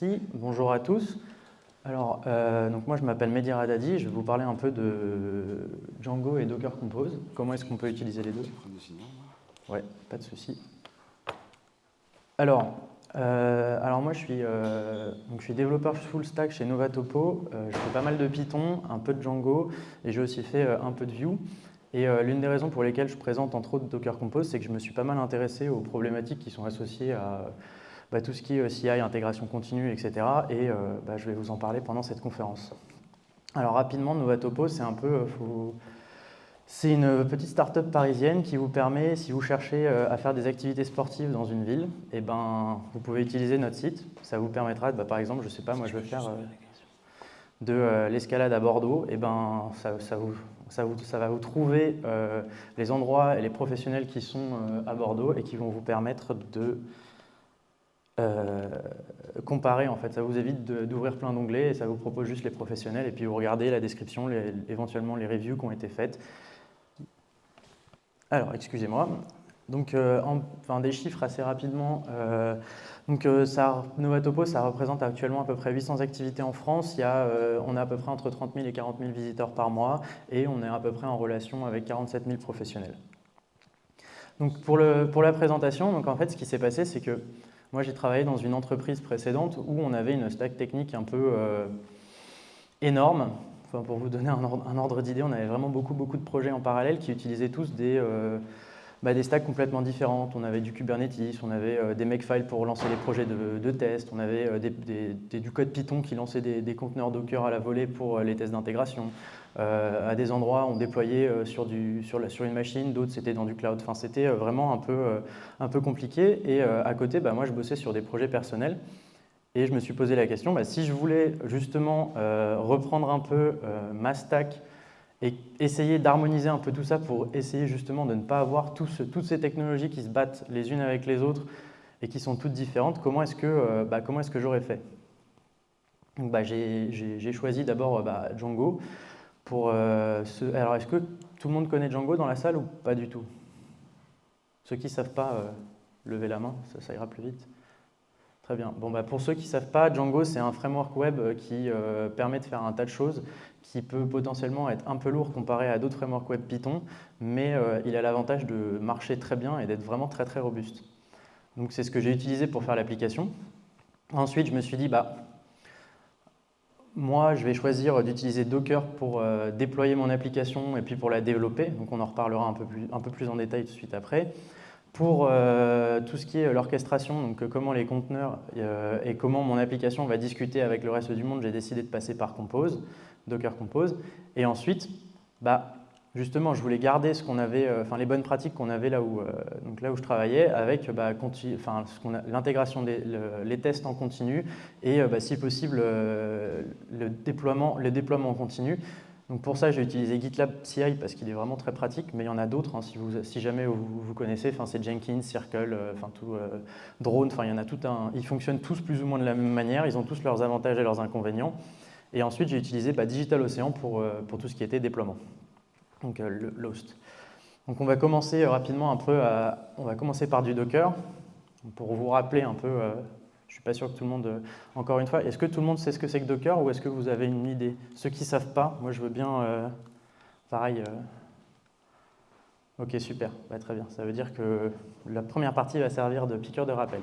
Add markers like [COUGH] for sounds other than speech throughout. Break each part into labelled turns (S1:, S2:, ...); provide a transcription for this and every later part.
S1: Merci, bonjour à tous. Alors, euh, donc moi je m'appelle Mehdi Radadi, je vais vous parler un peu de Django et Docker Compose. Comment est-ce qu'on peut utiliser les deux? Ouais, pas de souci. Alors, euh, alors moi je suis, euh, donc je suis développeur full stack chez Novatopo. je fais pas mal de Python, un peu de Django et j'ai aussi fait un peu de Vue. Et l'une des raisons pour lesquelles je présente entre autres Docker Compose, c'est que je me suis pas mal intéressé aux problématiques qui sont associées à bah, tout ce qui est CI, intégration continue, etc. Et euh, bah, je vais vous en parler pendant cette conférence. Alors rapidement, Novatopo, c'est un peu... Euh, c'est une petite start-up parisienne qui vous permet, si vous cherchez euh, à faire des activités sportives dans une ville, eh ben, vous pouvez utiliser notre site. Ça vous permettra, bah, par exemple, je ne sais pas, moi je veux faire de l'escalade à Bordeaux, et eh ben, ça, vous, ça, vous, ça, va vous trouver les endroits et les professionnels qui sont à Bordeaux et qui vont vous permettre de euh, comparer en fait. Ça vous évite d'ouvrir plein d'onglets et ça vous propose juste les professionnels et puis vous regardez la description, éventuellement les reviews qui ont été faites. Alors, excusez-moi. Donc, euh, enfin, des chiffres assez rapidement. Euh, donc, ça, Novatopo, ça représente actuellement à peu près 800 activités en France. Il y a, on a à peu près entre 30 000 et 40 000 visiteurs par mois et on est à peu près en relation avec 47 000 professionnels. Donc, pour, le, pour la présentation, donc, en fait, ce qui s'est passé, c'est que moi, j'ai travaillé dans une entreprise précédente où on avait une stack technique un peu euh, énorme. Pour vous donner un ordre, d'idée, on avait vraiment beaucoup, beaucoup de projets en parallèle qui utilisaient tous des, euh, bah, des stacks complètement différentes. On avait du Kubernetes, on avait euh, des Makefile pour lancer les projets de, de tests, on avait du code Python qui lançait des, conteneurs Docker à la volée pour les tests d'intégration. Euh, à des endroits, on déployait euh, sur, une machine, d'autres c'était dans du cloud. Enfin, c'était euh, vraiment un peu, un peu compliqué. Et à côté, bah, moi, je bossais sur des projets personnels. Et je me suis posé la question, bah, si je voulais justement reprendre un peu ma stack et essayer d'harmoniser un peu tout ça pour essayer justement de ne pas avoir toutes ces technologies qui se battent les unes avec les autres et qui sont toutes différentes, comment est-ce que, bah, est que j'aurais fait? Bah, J'ai choisi d'abord bah, Django. Pour, euh, Alors, est-ce que tout le monde connaît Django dans la salle ou pas du tout? Ceux qui ne savent pas, euh, levez la main, ça, ira plus vite. Très bien. Bon, bah, pour ceux qui ne savent pas, Django, c'est un framework web euh, qui permet de faire un tas de choses, qui peut potentiellement être un peu lourd comparé à d'autres frameworks web Python, mais il a l'avantage de marcher très bien et d'être vraiment très très robuste. Donc c'est ce que j'ai utilisé pour faire l'application. Ensuite, je me suis dit, bah, moi, je vais choisir d'utiliser Docker pour euh, déployer mon application et puis pour la développer. Donc, on en reparlera un peu plus, un peu plus en détail tout de suite après. Pour euh, tout ce qui est l'orchestration, donc euh, comment les conteneurs et comment mon application va discuter avec le reste du monde, j'ai décidé de passer par Compose, Docker Compose. Et ensuite, bah, justement, je voulais garder ce qu'on avait, euh, les bonnes pratiques qu'on avait là où, euh, donc là où je travaillais, avec bah, l'intégration des les tests en continu et euh, bah, si possible le déploiement, le déploiement en continu. Donc pour ça, j'ai utilisé GitLab CI parce qu'il est vraiment très pratique, mais il y en a d'autres hein, si, jamais vous, vous connaissez. C'est Jenkins, Circle, enfin tout Drone. Enfin, il y en a tout un. Ils fonctionnent tous plus ou moins de la même manière. Ils ont tous leurs avantages et leurs inconvénients. Et ensuite, j'ai utilisé bah, DigitalOcean pour, pour tout ce qui était déploiement donc euh, Lost. Donc on va commencer rapidement un peu, on va commencer par du Docker, pour vous rappeler un peu, euh, je ne suis pas sûr que tout le monde, euh, encore une fois, est-ce que tout le monde sait ce que c'est que Docker ou est-ce que vous avez une idée? Ceux qui ne savent pas, moi je veux bien, pareil, ok super, bah, très bien, ça veut dire que la première partie va servir de piqueur de rappel.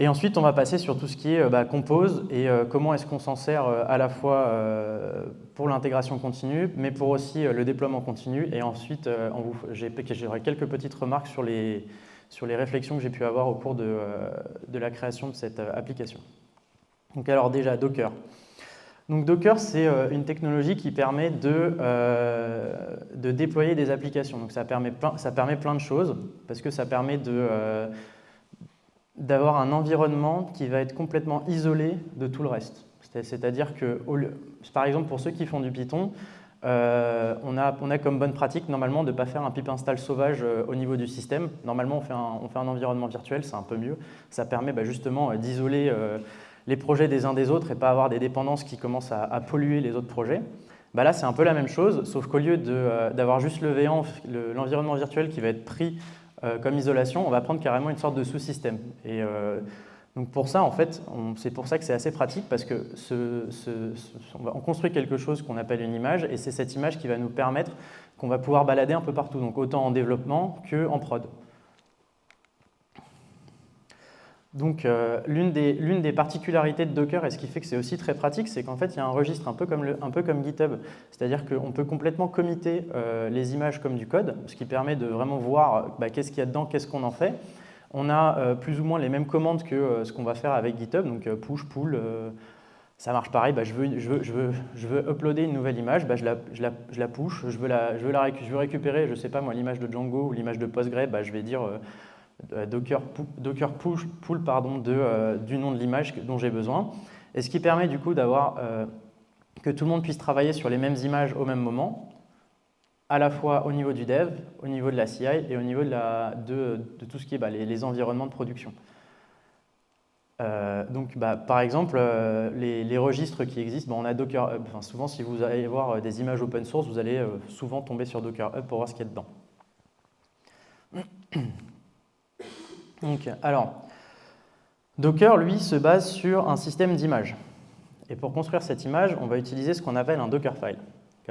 S1: Et ensuite, on va passer sur tout ce qui est bah, compose et euh, comment est-ce qu'on s'en sert euh, à la fois euh, pour l'intégration continue, mais pour aussi le déploiement continu. Et ensuite, j'aurai quelques petites remarques sur les, sur les réflexions que j'ai pu avoir au cours de, de, la création de cette application. Donc alors déjà, Docker. Donc Docker, c'est une technologie qui permet de, déployer des applications. Donc ça permet, plein, ça permet plein de choses, parce que ça permet d'avoir un environnement qui va être complètement isolé de tout le reste. C'est-à-dire que, par exemple, pour ceux qui font du Python, euh, on, a, on, a, comme bonne pratique normalement de ne pas faire un pip install sauvage euh, au niveau du système. Normalement, on fait un, on fait un environnement virtuel, c'est un peu mieux. Ça permet bah, justement euh, d'isoler les projets des uns des autres et pas avoir des dépendances qui commencent à, polluer les autres projets. Bah là, c'est un peu la même chose, sauf qu'au lieu d'avoir juste le V1, l'environnement virtuel qui va être pris comme isolation, on va prendre carrément une sorte de sous-système. Donc pour ça, en fait, c'est pour ça que c'est assez pratique parce que on construit quelque chose qu'on appelle une image et c'est cette image qui va nous permettre qu'on va pouvoir balader un peu partout, donc autant en développement qu'en prod. Donc euh, l'une des, particularités de Docker et ce qui fait que c'est aussi très pratique, c'est qu'en fait il y a un registre un peu comme, GitHub, c'est-à-dire qu'on peut complètement committer euh, les images comme du code, ce qui permet de vraiment voir bah, qu'est-ce qu'il y a dedans, qu'est-ce qu'on en fait. On a euh, plus ou moins les mêmes commandes que euh, ce qu'on va faire avec GitHub, donc euh, push, pull, ça marche pareil, bah, je, veux, uploader une nouvelle image, bah, je, la, push, je veux, la, je récupérer, sais pas moi, l'image de Django ou l'image de Postgre, bah, je vais dire Docker, Docker push, pull du nom de l'image dont j'ai besoin. Et ce qui permet du coup d'avoir que tout le monde puisse travailler sur les mêmes images au même moment, à la fois au niveau du dev, au niveau de la CI et au niveau de, tout ce qui est bah, les, environnements de production. Euh, donc, bah, par exemple, euh, les, registres qui existent, bah, on a Docker Hub. Souvent, si vous allez voir euh, des images open source, vous allez souvent tomber sur Docker Hub pour voir ce qu'il y a dedans. [COUGHS] Donc, alors, Docker, lui, se base sur un système d'images. Et pour construire cette image, on va utiliser ce qu'on appelle un Dockerfile.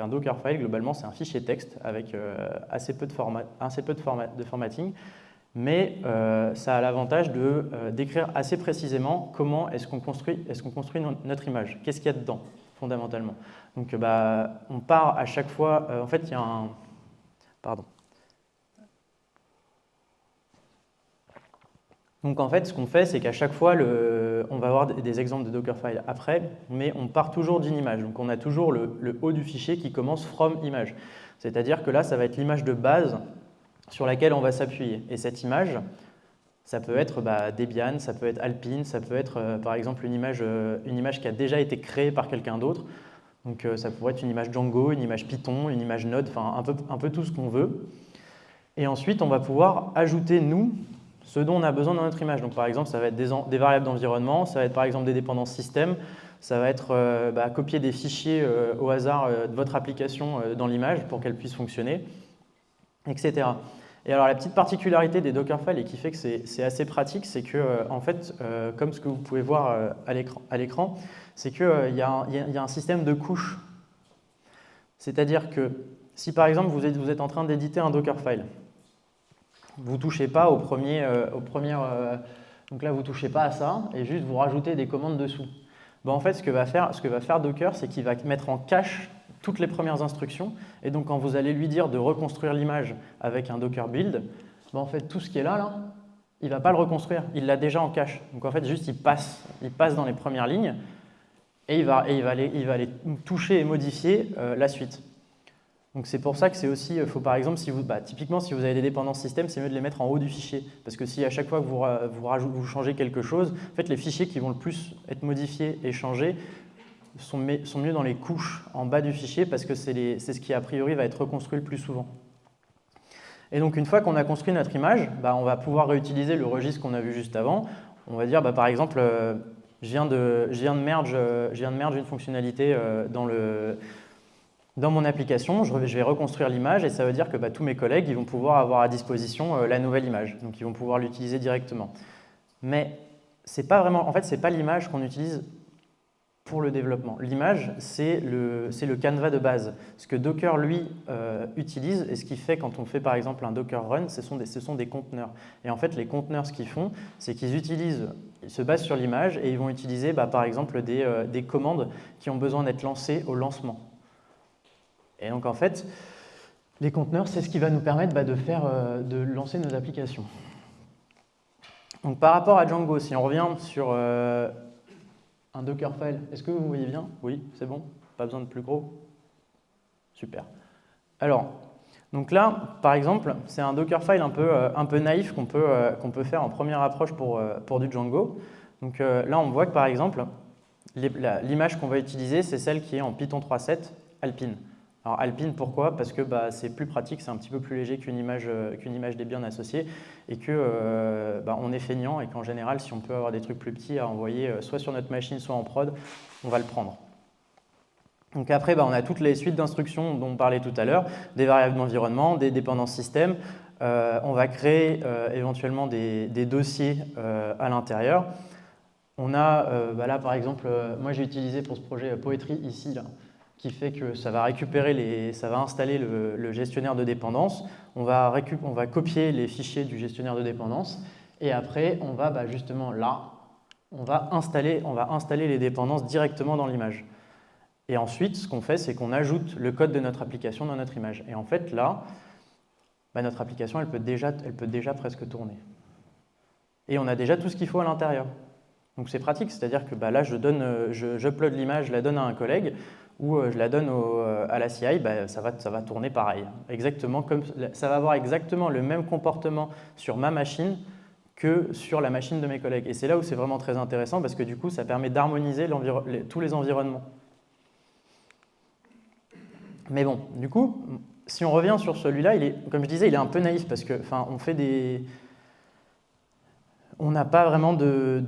S1: Un Dockerfile, globalement, c'est un fichier texte avec euh, assez peu de, format, assez peu de, de formatting, mais euh, ça a l'avantage de euh, décrire assez précisément comment est-ce qu'on construit, est construit notre image, qu'est-ce qu'il y a dedans, fondamentalement? Donc, bah, on part à chaque fois, en fait, il y a un... Pardon. Donc en fait, ce qu'on fait, c'est qu'à chaque fois, on va avoir des exemples de Dockerfile après, mais on part toujours d'une image. Donc on a toujours le, haut du fichier qui commence from image. C'est-à-dire que là, ça va être l'image de base sur laquelle on va s'appuyer. Et cette image, ça peut être bah, Debian, ça peut être Alpine, ça peut être euh, par exemple une image, euh, une image qui a déjà été créée par quelqu'un d'autre. Donc euh, ça pourrait être une image Django, une image Python, une image Node, enfin un peu tout ce qu'on veut. Et ensuite, on va pouvoir ajouter, nous, ce dont on a besoin dans notre image. Donc, par exemple, ça va être des, variables d'environnement, ça va être par exemple des dépendances système, ça va être euh, bah, copier des fichiers euh, au hasard euh, de votre application dans l'image pour qu'elle puisse fonctionner, etc. Et alors la petite particularité des Dockerfiles et qui fait que c'est assez pratique, c'est que en fait, comme ce que vous pouvez voir à l'écran, c'est qu'il y, a un système de couches. C'est-à-dire que si par exemple vous êtes, vous êtes en train d'éditer un Dockerfile, vous touchez pas euh, euh, donc là vous touchez pas à ça et juste vous rajoutez des commandes dessous. Ben, en fait, ce que va faire, ce que va faire Docker, c'est qu'il va mettre en cache toutes les premières instructions et donc quand vous allez lui dire de reconstruire l'image avec un Docker build, ben, en fait tout ce qui est là, là il va pas le reconstruire, il l'a déjà en cache. Donc en fait, juste il passe, il passe dans les premières lignes et il va, et il va, aller, il va aller toucher et modifier euh, la suite. Donc c'est pour ça que c'est aussi, euh, faut par exemple, si vous, bah, typiquement si vous avez des dépendances système, c'est mieux de les mettre en haut du fichier. Parce que si à chaque fois que vous, vous, changez quelque chose, en fait les fichiers qui vont le plus être modifiés et changés sont, mieux dans les couches en bas du fichier parce que c'est ce qui a priori va être reconstruit le plus souvent. Et donc une fois qu'on a construit notre image, bah, on va pouvoir réutiliser le registre qu'on a vu juste avant. On va dire bah, par exemple, euh, je, viens de, merge, euh, je viens de merge une fonctionnalité dans le dans mon application, je vais reconstruire l'image et ça veut dire que bah, tous mes collègues ils vont pouvoir avoir à disposition euh, la nouvelle image. Donc ils vont pouvoir l'utiliser directement. Mais c'est pas vraiment, en fait, ce n'est pas l'image qu'on utilise pour le développement. L'image, c'est le, le canevas de base. Ce que Docker, lui, euh, utilise et ce qu'il fait quand on fait par exemple un Docker run, ce sont des, ce sont des conteneurs. Et en fait, les conteneurs, ce qu'ils font, c'est qu'ils utilisent, ils se basent sur l'image et ils vont utiliser bah, par exemple des, euh, des commandes qui ont besoin d'être lancées au lancement. Et donc en fait, les conteneurs, c'est ce qui va nous permettre bah, de, faire, euh, de lancer nos applications. Donc par rapport à Django, si on revient sur euh, un Dockerfile, est-ce que vous voyez bien? Oui, c'est bon Pas besoin de plus gros Super. Alors, donc là, par exemple, c'est un Dockerfile un peu, euh, un peu naïf qu'on peut, peut faire en première approche pour, pour du Django. Donc là, on voit que par exemple, l'image qu'on va utiliser, c'est celle qui est en Python 3.7 Alpine. Alors Alpine, pourquoi? Parce que bah, c'est plus pratique, c'est un petit peu plus léger qu'une image, euh, qu'une image et qu'on euh, bah, est feignant et qu'en général, si on peut avoir des trucs plus petits à envoyer euh, soit sur notre machine, soit en prod, on va le prendre. Donc après, bah, on a toutes les suites d'instructions dont on parlait tout à l'heure, des variables d'environnement, des dépendances système. on va créer éventuellement des, dossiers à l'intérieur. On a, euh, là par exemple, moi j'ai utilisé pour ce projet Poetry ici, là, qui fait que ça va récupérer les, ça va installer le, gestionnaire de dépendance. On va, on va copier les fichiers du gestionnaire de dépendance et après on va bah, justement là, on va, installer, on va installer les dépendances directement dans l'image. Et ensuite, ce qu'on fait, c'est qu'on ajoute le code de notre application dans notre image. Et en fait, là, bah, notre application, elle peut, déjà, elle peut déjà presque tourner. Et on a déjà tout ce qu'il faut à l'intérieur. Donc c'est pratique, c'est-à-dire que bah, là, je donne, euh, j'upload l'image, je la donne à un collègue, ou euh, je la donne euh, à la CI, bah, ça, va, ça va tourner pareil. Exactement comme, ça va avoir exactement le même comportement sur ma machine que sur la machine de mes collègues. Et c'est là où c'est vraiment très intéressant parce que du coup, ça permet d'harmoniser tous les environnements. Mais bon, du coup, si on revient sur celui-là, comme je disais, il est un peu naïf parce que, enfin, on fait des, on n'a pas vraiment de,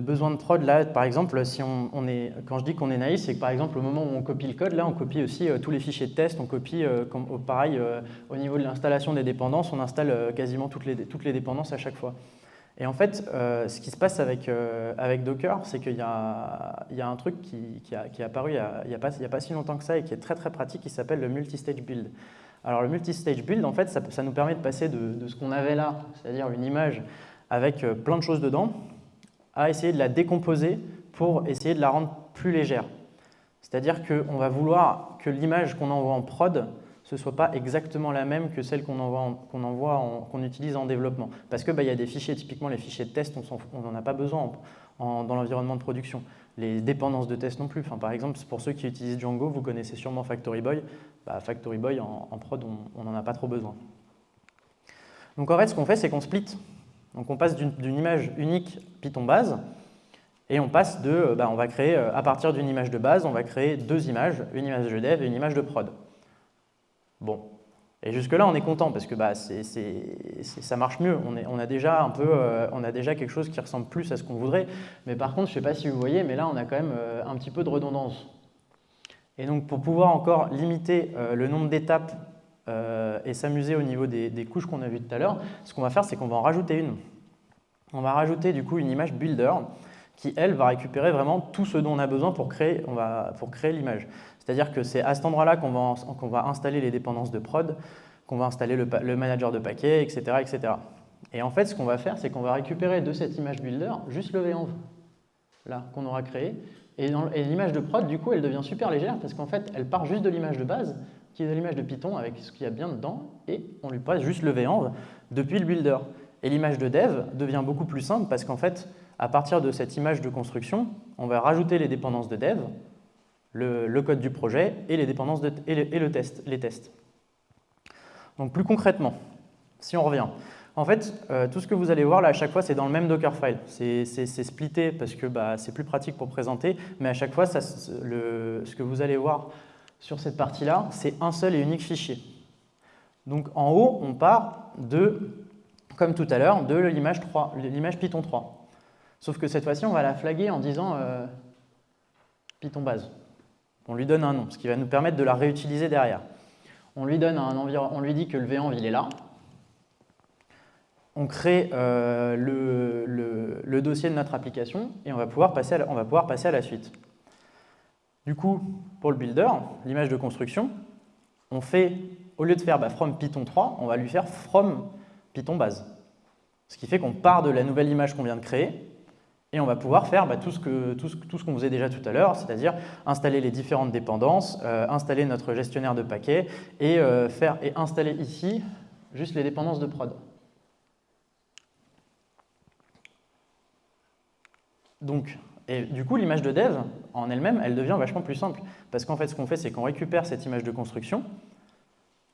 S1: besoin de prod. Là, par exemple, si on, est, quand je dis qu'on est naïf, c'est que par exemple, au moment où on copie le code, là, on copie aussi euh, tous les fichiers de test. On copie, euh, pareil, euh, au niveau de l'installation des dépendances, on installe quasiment toutes les, toutes les dépendances à chaque fois. Et en fait, ce qui se passe avec, avec Docker, c'est qu'il y, y, a un truc qui, qui, a, est apparu il n'y a, a, a, pas si longtemps que ça et qui est très très pratique, qui s'appelle le multi-stage build. Alors le multi-stage build, en fait, ça, nous permet de passer de ce qu'on avait là, c'est-à-dire une image avec euh, plein de choses dedans, à essayer de la décomposer pour essayer de la rendre plus légère. C'est-à-dire qu'on va vouloir que l'image qu'on envoie en prod ce soit pas exactement la même que celle qu'on utilise en développement. Parce qu'il bah, y a des fichiers, typiquement les fichiers de test, on n'en a pas besoin dans l'environnement de production. Les dépendances de test non plus. Enfin, par exemple, pour ceux qui utilisent Django, vous connaissez sûrement Factory Boy. Bah, Factory Boy, en, en prod, on n'en a pas trop besoin. Donc en fait, ce qu'on fait, c'est qu'on split. Donc on passe d'une image unique Python base et on passe de, euh, bah, on va créer, euh, à partir d'une image de base, on va créer deux images, une image de dev et une image de prod. Bon. Et jusque-là, on est content parce que bah, ça marche mieux. Euh, on a déjà quelque chose qui ressemble plus à ce qu'on voudrait. Mais par contre, je ne sais pas si vous voyez, mais là, on a quand même un petit peu de redondance. Et donc, pour pouvoir encore limiter le nombre d'étapes euh, et s'amuser au niveau des, couches qu'on a vues tout à l'heure, ce qu'on va faire, c'est qu'on va en rajouter une. On va rajouter du coup une image builder qui, elle, va récupérer vraiment tout ce dont on a besoin pour créer, créer l'image. C'est-à-dire que c'est à cet endroit-là qu'on va, va, installer les dépendances de prod, qu'on va installer le, manager de paquets, etc., etc. Et en fait, ce qu'on va faire, c'est qu'on va récupérer de cette image builder juste le venv, là, qu'on aura créé. Et l'image de prod, du coup, elle devient super légère parce qu'en fait, elle part juste de l'image de base qui est l'image de Python avec ce qu'il y a bien dedans, et on lui passe juste le venv depuis le builder. Et l'image de dev devient beaucoup plus simple parce qu'en fait, à partir de cette image de construction, on va rajouter les dépendances de dev, le, code du projet et les dépendances et, le, test, les tests. Donc plus concrètement, si on revient, en fait, euh, tout ce que vous allez voir là à chaque fois, c'est dans le même Dockerfile. C'est splitté parce que bah, c'est plus pratique pour présenter, mais à chaque fois, ça, le, ce que vous allez voir sur cette partie-là, c'est un seul et unique fichier. Donc en haut, on part de, comme tout à l'heure, de l'image Python 3. Sauf que cette fois-ci, on va la flaguer en disant euh, Python base. On lui donne un nom, ce qui va nous permettre de la réutiliser derrière. On lui, donne un on lui dit que le venv, il est là. On crée euh, le, dossier de notre application et on va pouvoir passer on va pouvoir passer à la suite. Du coup, pour le builder, l'image de construction, on fait, au lieu de faire bah, from Python 3, on va lui faire from Python base. Ce qui fait qu'on part de la nouvelle image qu'on vient de créer et on va pouvoir faire bah, tout ce qu'on faisait déjà tout à l'heure, c'est-à-dire installer les différentes dépendances, euh, installer notre gestionnaire de paquets et, euh, et installer ici juste les dépendances de prod. Donc, et du coup, l'image de dev, en elle-même, elle devient vachement plus simple. Parce qu'en fait, ce qu'on fait, c'est qu'on récupère cette image de construction,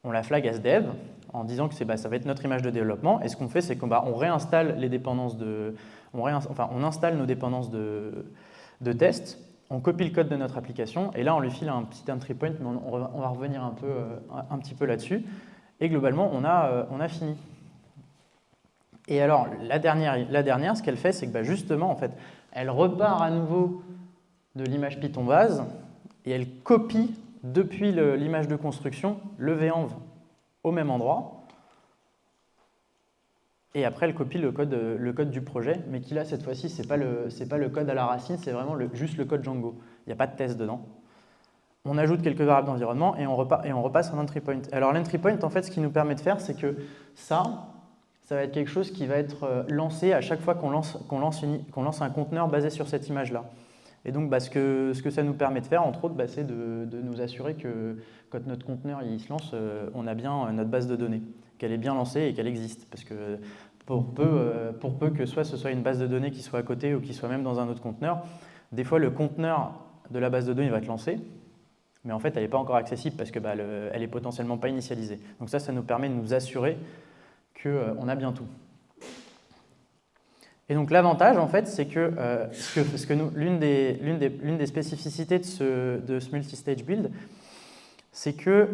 S1: on la flag as dev, en disant que bah, ça va être notre image de développement, et ce qu'on fait, c'est qu'on bah, réinstalle les dépendances de... On, enfin, on installe nos dépendances de, de test, on copie le code de notre application, et là, on lui file un petit entry point, mais on, va revenir un, peu, euh, un petit peu là-dessus. Et globalement, on a, euh, on a fini. Et alors, la dernière, la dernière ce qu'elle fait, c'est que bah, justement, en fait, elle repart à nouveau de l'image Python base et elle copie depuis l'image de construction le venv au même endroit. et après elle copie le code, le du projet, mais qui là cette fois-ci pas le pas le code à la racine, c'est vraiment juste le code Django. Il n'y a pas de test dedans. On ajoute quelques variables d'environnement et, on repasse un entry point. Alors l'entry point, en fait, ce qui nous permet de faire, c'est que ça, ça va être quelque chose qui va être euh, lancé à chaque fois qu'on lance, lance, lance, un conteneur basé sur cette image-là. Et donc, bah, ce, que, ce, que, ça nous permet de faire, entre autres, bah, c'est de, nous assurer que quand notre conteneur il se lance, euh, on a bien euh, notre base de données, qu'elle est bien lancée et qu'elle existe. Parce que pour peu, pour peu que soit ce soit une base de données qui soit à côté ou qui soit même dans un autre conteneur, des fois le conteneur de la base de données va être lancé, mais en fait elle n'est pas encore accessible parce qu'elle bah, n'est potentiellement pas initialisée. Donc ça, ça nous permet de nous assurer qu'on euh, a bien tout. Et donc l'avantage, en fait, c'est que, l'une des, spécificités de ce, multi-stage build, c'est que,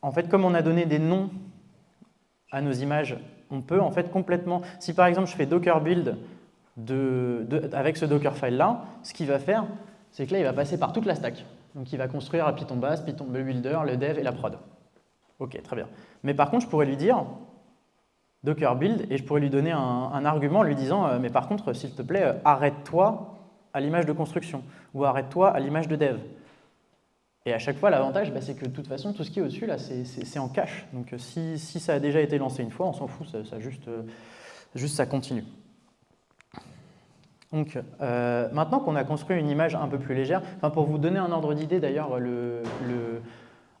S1: en fait, comme on a donné des noms à nos images, on peut en fait complètement, si par exemple je fais docker build avec ce docker file là, ce qu'il va faire, c'est que là il va passer par toute la stack. Donc il va construire Python base, Python builder, le dev et la prod. Ok, très bien. Mais par contre, je pourrais lui dire, Docker build et je pourrais lui donner un, argument lui disant euh, mais par contre s'il te plaît euh, arrête-toi à l'image de construction ou arrête-toi à l'image de dev. Et à chaque fois l'avantage bah, c'est que de toute façon tout ce qui est au-dessus là c'est en cache donc euh, si, si, ça a déjà été lancé une fois on s'en fout ça, juste, juste ça continue. Donc maintenant qu'on a construit une image un peu plus légère, pour vous donner un ordre d'idée d'ailleurs le, le,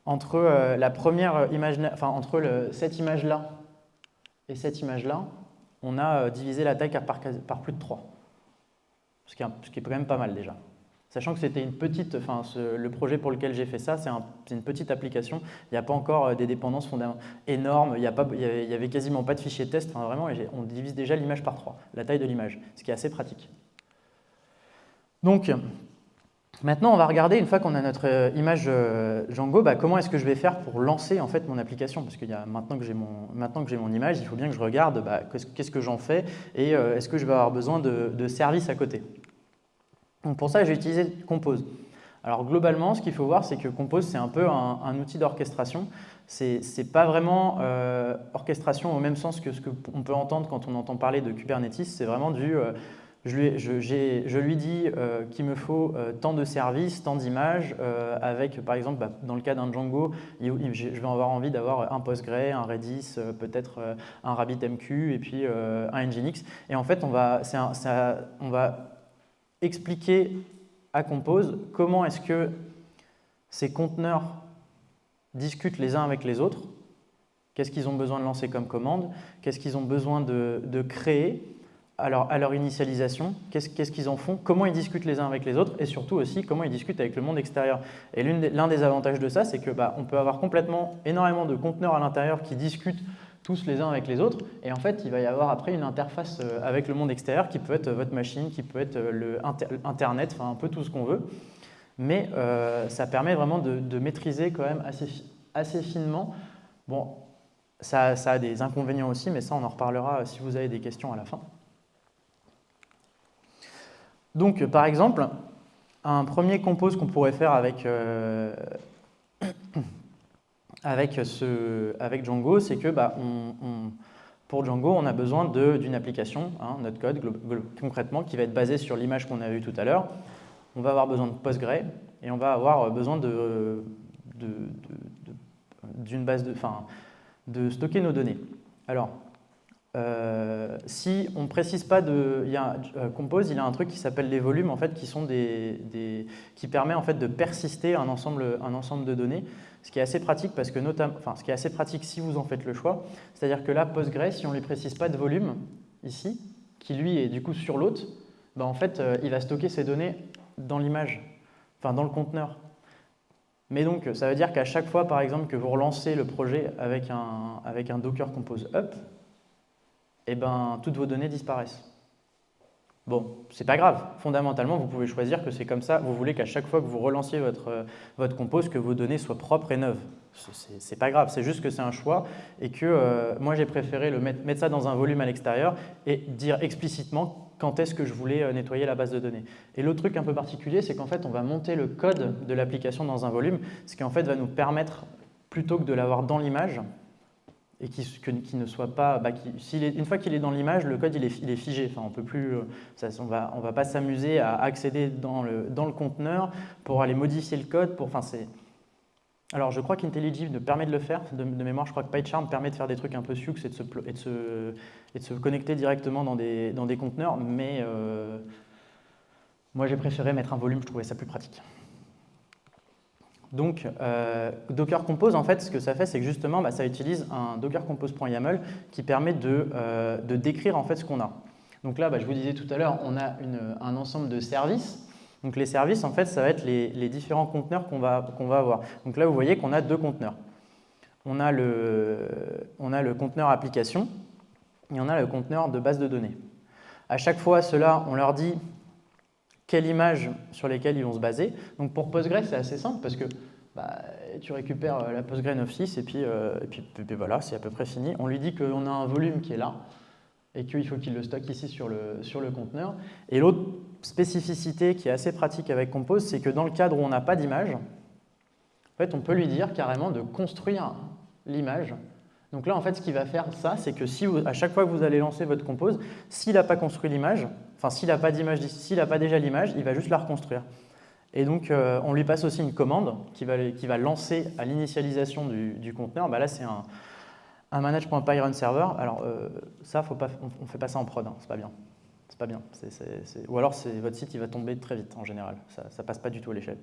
S1: entre la première image, enfin entre cette image là et cette image-là, on a euh, divisé la taille par, plus de 3, ce qui, est, quand même pas mal déjà. Sachant que c'était une petite, enfin, le projet pour lequel j'ai fait ça, c'est une petite application. Il n'y a pas encore euh, des dépendances énormes, il n'y avait quasiment pas de fichier test. Enfin, vraiment, on divise déjà l'image par 3, la taille de l'image, ce qui est assez pratique. Donc, Maintenant, on va regarder, une fois qu'on a notre euh, image euh, Django, bah, comment est-ce que je vais faire pour lancer en fait mon application? Parce que maintenant que j'ai mon, mon, image, il faut bien que je regarde bah, qu'est-ce que j'en fais et euh, est-ce que je vais avoir besoin de, services à côté? Donc pour ça, j'ai utilisé Compose. Alors globalement, ce qu'il faut voir, c'est que Compose, c'est un peu un, outil d'orchestration. Ce n'est pas vraiment orchestration au même sens que ce qu'on peut entendre quand on entend parler de Kubernetes. C'est vraiment du je lui, dis euh, qu'il me faut euh, tant de services, tant d'images, euh, avec par exemple, bah, dans le cas d'un Django, je vais avoir envie d'avoir un Postgre, un Redis, peut-être un RabbitMQ et puis un Nginx. Et en fait, on va, expliquer à Compose comment est-ce que ces conteneurs discutent les uns avec les autres, qu'est-ce qu'ils ont besoin de lancer comme commande, qu'est-ce qu'ils ont besoin de créer, à leur, initialisation, qu'est-ce qu'ils en font, comment ils discutent les uns avec les autres et surtout aussi comment ils discutent avec le monde extérieur. Et l'un des, avantages de ça, c'est que bah, on peut avoir complètement énormément de conteneurs à l'intérieur qui discutent tous les uns avec les autres et en fait il va y avoir après une interface euh, avec le monde extérieur qui peut être votre machine, qui peut être euh, le internet, enfin un peu tout ce qu'on veut. Mais euh, ça permet vraiment de, maîtriser quand même assez, assez finement. Bon, ça, ça a des inconvénients aussi, mais ça on en reparlera si vous avez des questions à la fin. Donc, par exemple, un premier compose qu'on pourrait faire avec, euh, [COUGHS] avec Django, c'est que bah, pour Django, on a besoin d'une application, hein, notre code concrètement, qui va être basée sur l'image qu'on a vue tout à l'heure. On va avoir besoin de Postgre et on va avoir besoin de, base de, stocker nos données. Euh, si on ne précise pas de, il y a, euh, Compose, il a un truc qui s'appelle les volumes, en fait, qui sont des, qui permet en fait de persister un ensemble, un ensemble de données, ce qui est assez pratique parce que notamment, enfin, ce qui est assez pratique si vous en faites le choix, c'est-à-dire que là, Postgre, si on lui précise pas de volume ici, qui lui est du coup sur l'autre, ben, en fait, euh, il va stocker ces données dans l'image, enfin dans le conteneur. Mais donc, ça veut dire qu'à chaque fois, par exemple, que vous relancez le projet avec un, avec un Docker Compose Up, eh ben, toutes vos données disparaissent. Bon, c'est pas grave. Fondamentalement, vous pouvez choisir que c'est comme ça. Vous voulez qu'à chaque fois que vous relanciez votre, euh, votre compose, que vos données soient propres et neuves. C'est pas grave, c'est juste que c'est un choix et que euh, moi j'ai préféré le mettre, mettre, ça dans un volume à l'extérieur et dire explicitement quand est-ce que je voulais euh, nettoyer la base de données. Et l'autre truc un peu particulier, c'est qu'en fait on va monter le code de l'application dans un volume, ce qui en fait va nous permettre, plutôt que de l'avoir dans l'image, et qui, ne soit pas, bah, une fois qu'il est dans l'image, le code il est, figé. Enfin, on peut plus, ça, on va, va pas s'amuser à accéder dans le, conteneur pour aller modifier le code. Enfin, c'est, alors, je crois qu'IntelliJ permet de le faire. De, mémoire, je crois que PyCharm permet de faire des trucs un peu sucks et de se, connecter directement dans des, dans des conteneurs, mais euh, moi, j'ai préféré mettre un volume, je trouvais ça plus pratique. Donc, euh, Docker Compose, en fait, ce que ça fait, c'est que justement, bah, ça utilise un Docker Compose.yaml qui permet de, euh, de, décrire en fait ce qu'on a. Donc là, bah, je vous disais tout à l'heure, on a un ensemble de services donc les services, en fait, ça va être les, différents conteneurs qu'on va, avoir. Donc là, vous voyez qu'on a deux conteneurs. On a, le, conteneur application et on a le conteneur de base de données. À chaque fois, cela, on leur dit quelle image sur lesquelles ils vont se baser. Donc pour Postgre, c'est assez simple parce que bah, tu récupères euh, la Postgre 9.6 et, puis, euh, et puis, voilà, c'est à peu près fini. On lui dit qu'on a un volume qui est là et qu'il faut qu'il le stocke ici sur le, sur le conteneur. Et l'autre spécificité qui est assez pratique avec Compose, c'est que dans le cadre où on n'a pas d'image, en fait, on peut lui dire carrément de construire l'image. Donc là, en fait, ce qu'il va faire, ça, c'est que si à chaque fois que vous allez lancer votre Compose, s'il n'a pas construit l'image, enfin, s'il n'a pas d'image, s'il n'a pas déjà l'image, il va juste la reconstruire. Et donc, euh, on lui passe aussi une commande qui va, qui lancer à l'initialisation du, conteneur. Bah là, c'est un, un manage.py run server. Alors, euh, ça, faut on ne fait pas ça en prod, hein, c'est pas bien pas bien. Ou alors votre site il va tomber très vite en général, ça ne passe pas du tout à l'échelle.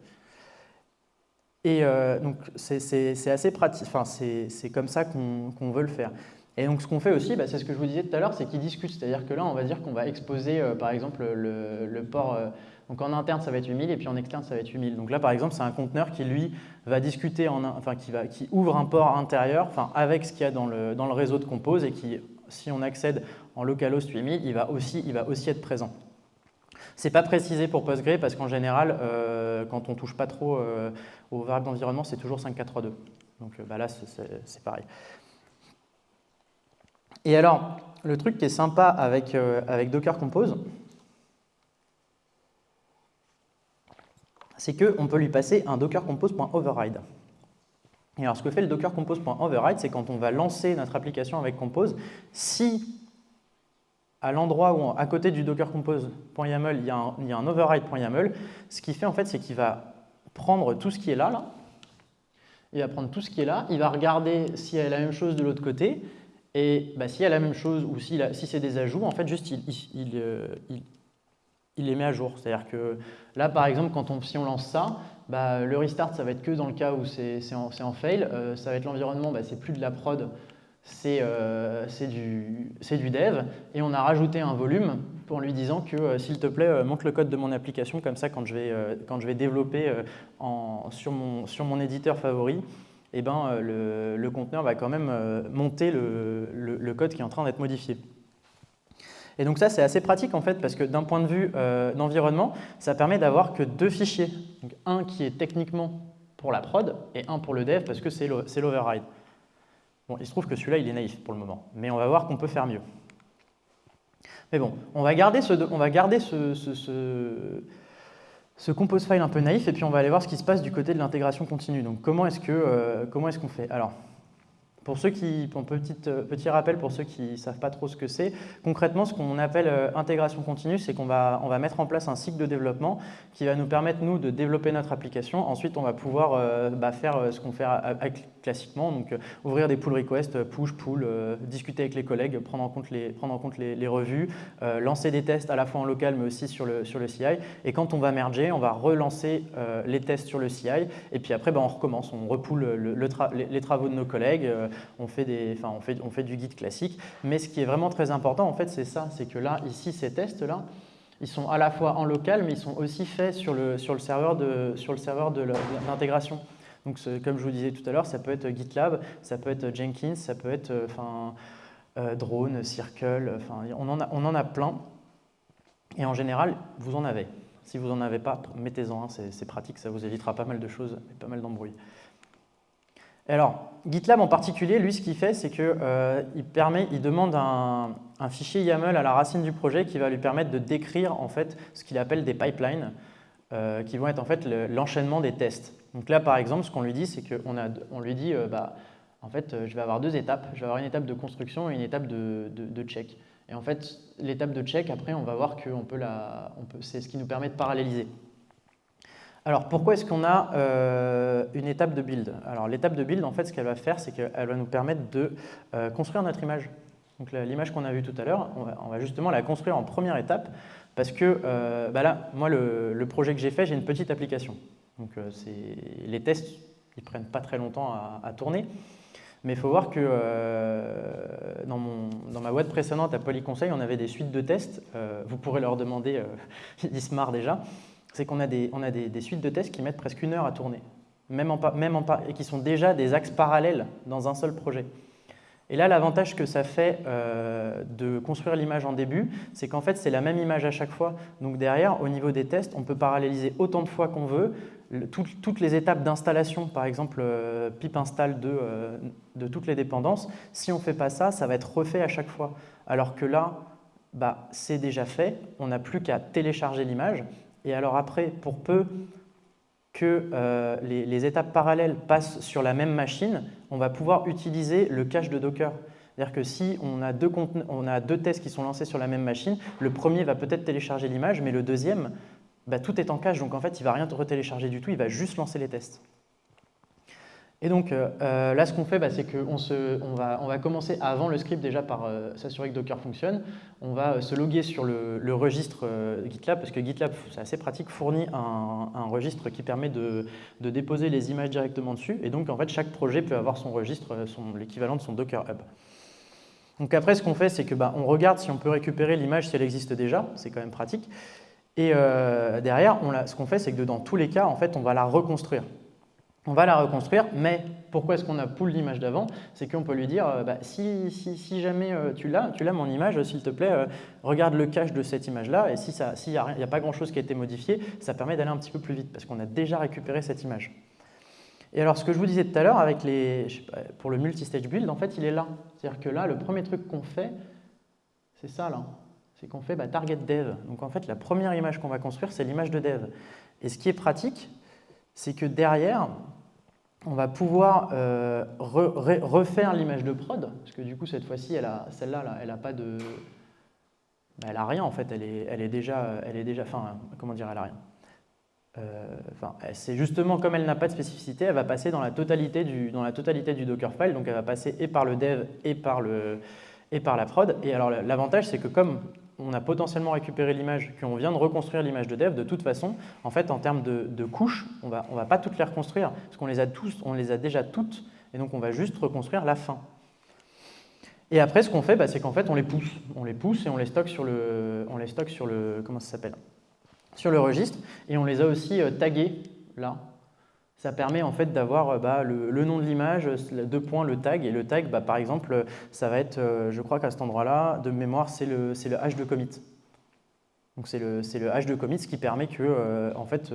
S1: Et euh, donc c'est assez pratique, enfin, c'est comme ça qu'on veut le faire. Et donc ce qu'on fait aussi, bah, c'est ce que je vous disais tout à l'heure, c'est qu'ils discutent. C'est-à-dire que là, on va dire qu'on va exposer euh, par exemple le, port. Euh, donc en interne, ça va être 8000 et puis en externe, ça va être 8000. Donc là, par exemple, c'est un conteneur qui, lui, va discuter, en, enfin, qui, va, qui ouvre un port intérieur enfin, avec ce qu'il y a dans le, dans le réseau de Compose et qui, si on accède en localhost 8000, il va aussi, il va aussi être présent. Ce n'est pas précisé pour Postgre parce qu'en général, euh, quand on ne touche pas trop euh, aux variables d'environnement, c'est toujours 5432. Donc euh, bah là, c'est pareil. Et alors, le truc qui est sympa avec, avec Docker Compose, c'est qu'on peut lui passer un docker compose.override. Et alors, ce que fait le docker compose.override, c'est quand on va lancer notre application avec Compose, si à l'endroit où, à côté du docker compose.yaml, il, y a un, override.yaml, ce qu'il fait en fait, c'est qu'il va prendre tout ce qui est là, il va prendre tout ce qui est là, il va regarder s'il y a la même chose de l'autre côté, et bah, s'il y a la même chose ou si, c'est des ajouts, en fait, juste euh, il, les met à jour. C'est-à-dire que là, par exemple, quand si on lance ça, bah, le restart, ça va être que dans le cas où c'est en, en, fail. Euh, ça va être l'environnement, bah, c'est plus de la prod, euh, c'est du, dev, et on a rajouté un volume pour lui disant que euh, s'il te plaît, euh, montre le code de mon application, comme ça quand je vais, quand je vais développer sur, mon, éditeur favori, eh ben, le, conteneur va quand même monter le, code qui est en train d'être modifié. Et donc ça, c'est assez pratique en fait, parce que d'un point de vue d'environnement, ça permet d'avoir que deux fichiers. Un qui est techniquement pour la prod, et un pour le dev, parce que c'est l'override. Bon, il se trouve que celui-là, il est naïf pour le moment, mais on va voir qu'on peut faire mieux. Mais bon, on va garder ce, on va garder ce, ce, compose file un peu naïf, et puis on va aller voir ce qui se passe du côté de l'intégration continue. Donc comment est-ce euh, qu'on fait? Alors, pour ceux qui, pour petit, euh, petit rappel pour ceux qui ne savent pas trop ce que c'est, concrètement, ce qu'on appelle euh, intégration continue, c'est qu'on va, mettre en place un cycle de développement qui va nous permettre, nous, de développer notre application. Ensuite, on va pouvoir bah, faire ce qu'on fait classiquement, donc ouvrir des pull requests, push, pull, discuter avec les collègues, prendre en compte les, prendre en compte les, revues, lancer des tests à la fois en local, mais aussi sur le, sur le CI. Et quand on va merger, on va relancer les tests sur le CI, et puis après, bah, on recommence, on repoule le, les, travaux de nos collègues, on fait, des, on, fait, on fait du guide classique. Mais ce qui est vraiment très important, en fait, c'est ça, c'est que là, ici, ces tests-là, ils sont à la fois en local, mais ils sont aussi faits sur le, sur le serveur de, Donc, comme je vous disais tout à l'heure, ça peut être GitLab, ça peut être Jenkins, ça peut être euh, enfin, euh, Drone, Circle, enfin, on, en a, on en a plein. Et en général, vous en avez. Si vous n'en avez pas, mettez-en un, c'est pratique, ça vous évitera pas mal de choses et pas mal d'embrouilles alors, GitLab en particulier, lui, ce qu'il fait, c'est qu'il euh, il demande un, fichier YAML à la racine du projet qui va lui permettre de décrire en fait ce qu'il appelle des pipelines, qui vont être en fait l'enchaînement des tests. Donc là, par exemple, ce qu'on lui dit, c'est qu'on on lui dit, euh, bah, en fait, je vais avoir deux étapes. Je vais avoir une étape de construction et une étape de, check. Et en fait, l'étape de check, après, on va voir que c'est ce qui nous permet de paralléliser. Alors, pourquoi est-ce qu'on a euh, une étape de build? Alors, l'étape de build, en fait, ce qu'elle va faire, c'est qu'elle va nous permettre de euh, construire notre image. Donc, l'image qu'on a vue tout à l'heure, on, va justement la construire en première étape parce que euh, bah là, moi, le, projet que j'ai fait, j'ai une petite application. Donc, les tests, ils prennent pas très longtemps à, tourner. Mais il faut voir que dans, mon, dans, ma boîte précédente à Polyconseil, on avait des suites de tests. vous pourrez leur demander, [LAUGHS] ils se marrent déjà c'est qu'on a, des, on a des, suites de tests qui mettent presque une heure à tourner, même en, même en, et qui sont déjà des axes parallèles dans un seul projet. Et là, l'avantage que ça fait euh, de construire l'image en début, c'est qu'en fait, c'est la même image à chaque fois. Donc derrière, au niveau des tests, on peut paralléliser autant de fois qu'on veut. Toutes les étapes d'installation, par exemple, euh, pip install de, euh, de, toutes les dépendances, si on ne fait pas ça, ça va être refait à chaque fois. Alors que là, bah, c'est déjà fait, on n'a plus qu'à télécharger l'image et alors après, pour peu que euh, les, étapes parallèles passent sur la même machine, on va pouvoir utiliser le cache de Docker. C'est-à-dire que si on a deux tests qui sont lancés sur la même machine, le premier va peut-être télécharger l'image, mais le deuxième, bah, tout est en cache, donc en fait, il ne va rien retélécharger du tout, il va juste lancer les tests. Et donc euh, euh, là, ce qu'on fait, bah, c'est qu'on on va, on va commencer avant le script déjà par euh, s'assurer que Docker fonctionne. On va se loguer sur le, registre GitLab, parce que GitLab, c'est assez pratique, fournit un, registre qui permet de, déposer les images directement dessus. Et donc, en fait, chaque projet peut avoir son registre, l'équivalent de son Docker Hub. Donc après, ce qu'on fait, c'est que bah, on regarde si on peut récupérer l'image si elle existe déjà. C'est quand même pratique. Et derrière, on ce qu'on fait, c'est que dans tous les cas, en fait, on va la reconstruire on va la reconstruire, mais pourquoi est-ce qu'on a pull l'image d'avant? C'est qu'on peut lui dire, euh, bah, si, si, jamais euh, tu l'as, tu l'as mon image, s'il te plaît, euh, regarde le cache de cette image-là, et s'il si n'y a, a, pas grand-chose qui a été modifié, ça permet d'aller un petit peu plus vite, parce qu'on a déjà récupéré cette image. Et alors, ce que je vous disais tout à l'heure, pour le multi-stage build, en fait, il est là. C'est-à-dire que là, le premier truc qu'on fait, c'est ça, là. C'est qu'on fait bah, target dev. Donc, en fait, la première image qu'on va construire, c'est l'image de dev. Et ce qui est pratique, c'est que derrière, on va pouvoir euh, refaire l'image de prod, parce que du coup, cette fois-ci, celle-là, elle n'a pas de... Bah, elle n'a rien, en fait, elle est, elle est déjà... Elle est déjà enfin, comment dire, elle n'a rien euh, c'est justement comme elle n'a pas de spécificité, elle va passer dans la, totalité du, dans la totalité du Dockerfile, donc elle va passer et par le dev et par, le, et par la prod. Et alors l'avantage, c'est que comme on a potentiellement récupéré l'image, qu'on vient de reconstruire l'image de dev, de toute façon, en fait, en termes de, couches, on ne va, on va pas toutes les reconstruire, parce qu'on les a les a déjà toutes, et donc on va juste reconstruire la fin. Et après, ce qu'on fait, bah, c'est qu'en fait, on les pousse. On les pousse et on les stocke sur le, on les stocke sur le, comment ça s'appelle? Sur le registre, et on les a aussi euh, tagués, là, ça permet en fait d'avoir euh, bah, le, nom de l'image, deux points, le tag. Et le tag, bah, par exemple, ça va être, euh, je crois qu'à cet endroit-là, de mémoire, c'est le, le hash de commit. Donc c'est le, le, hash de commit, ce qui permet que, euh, en fait,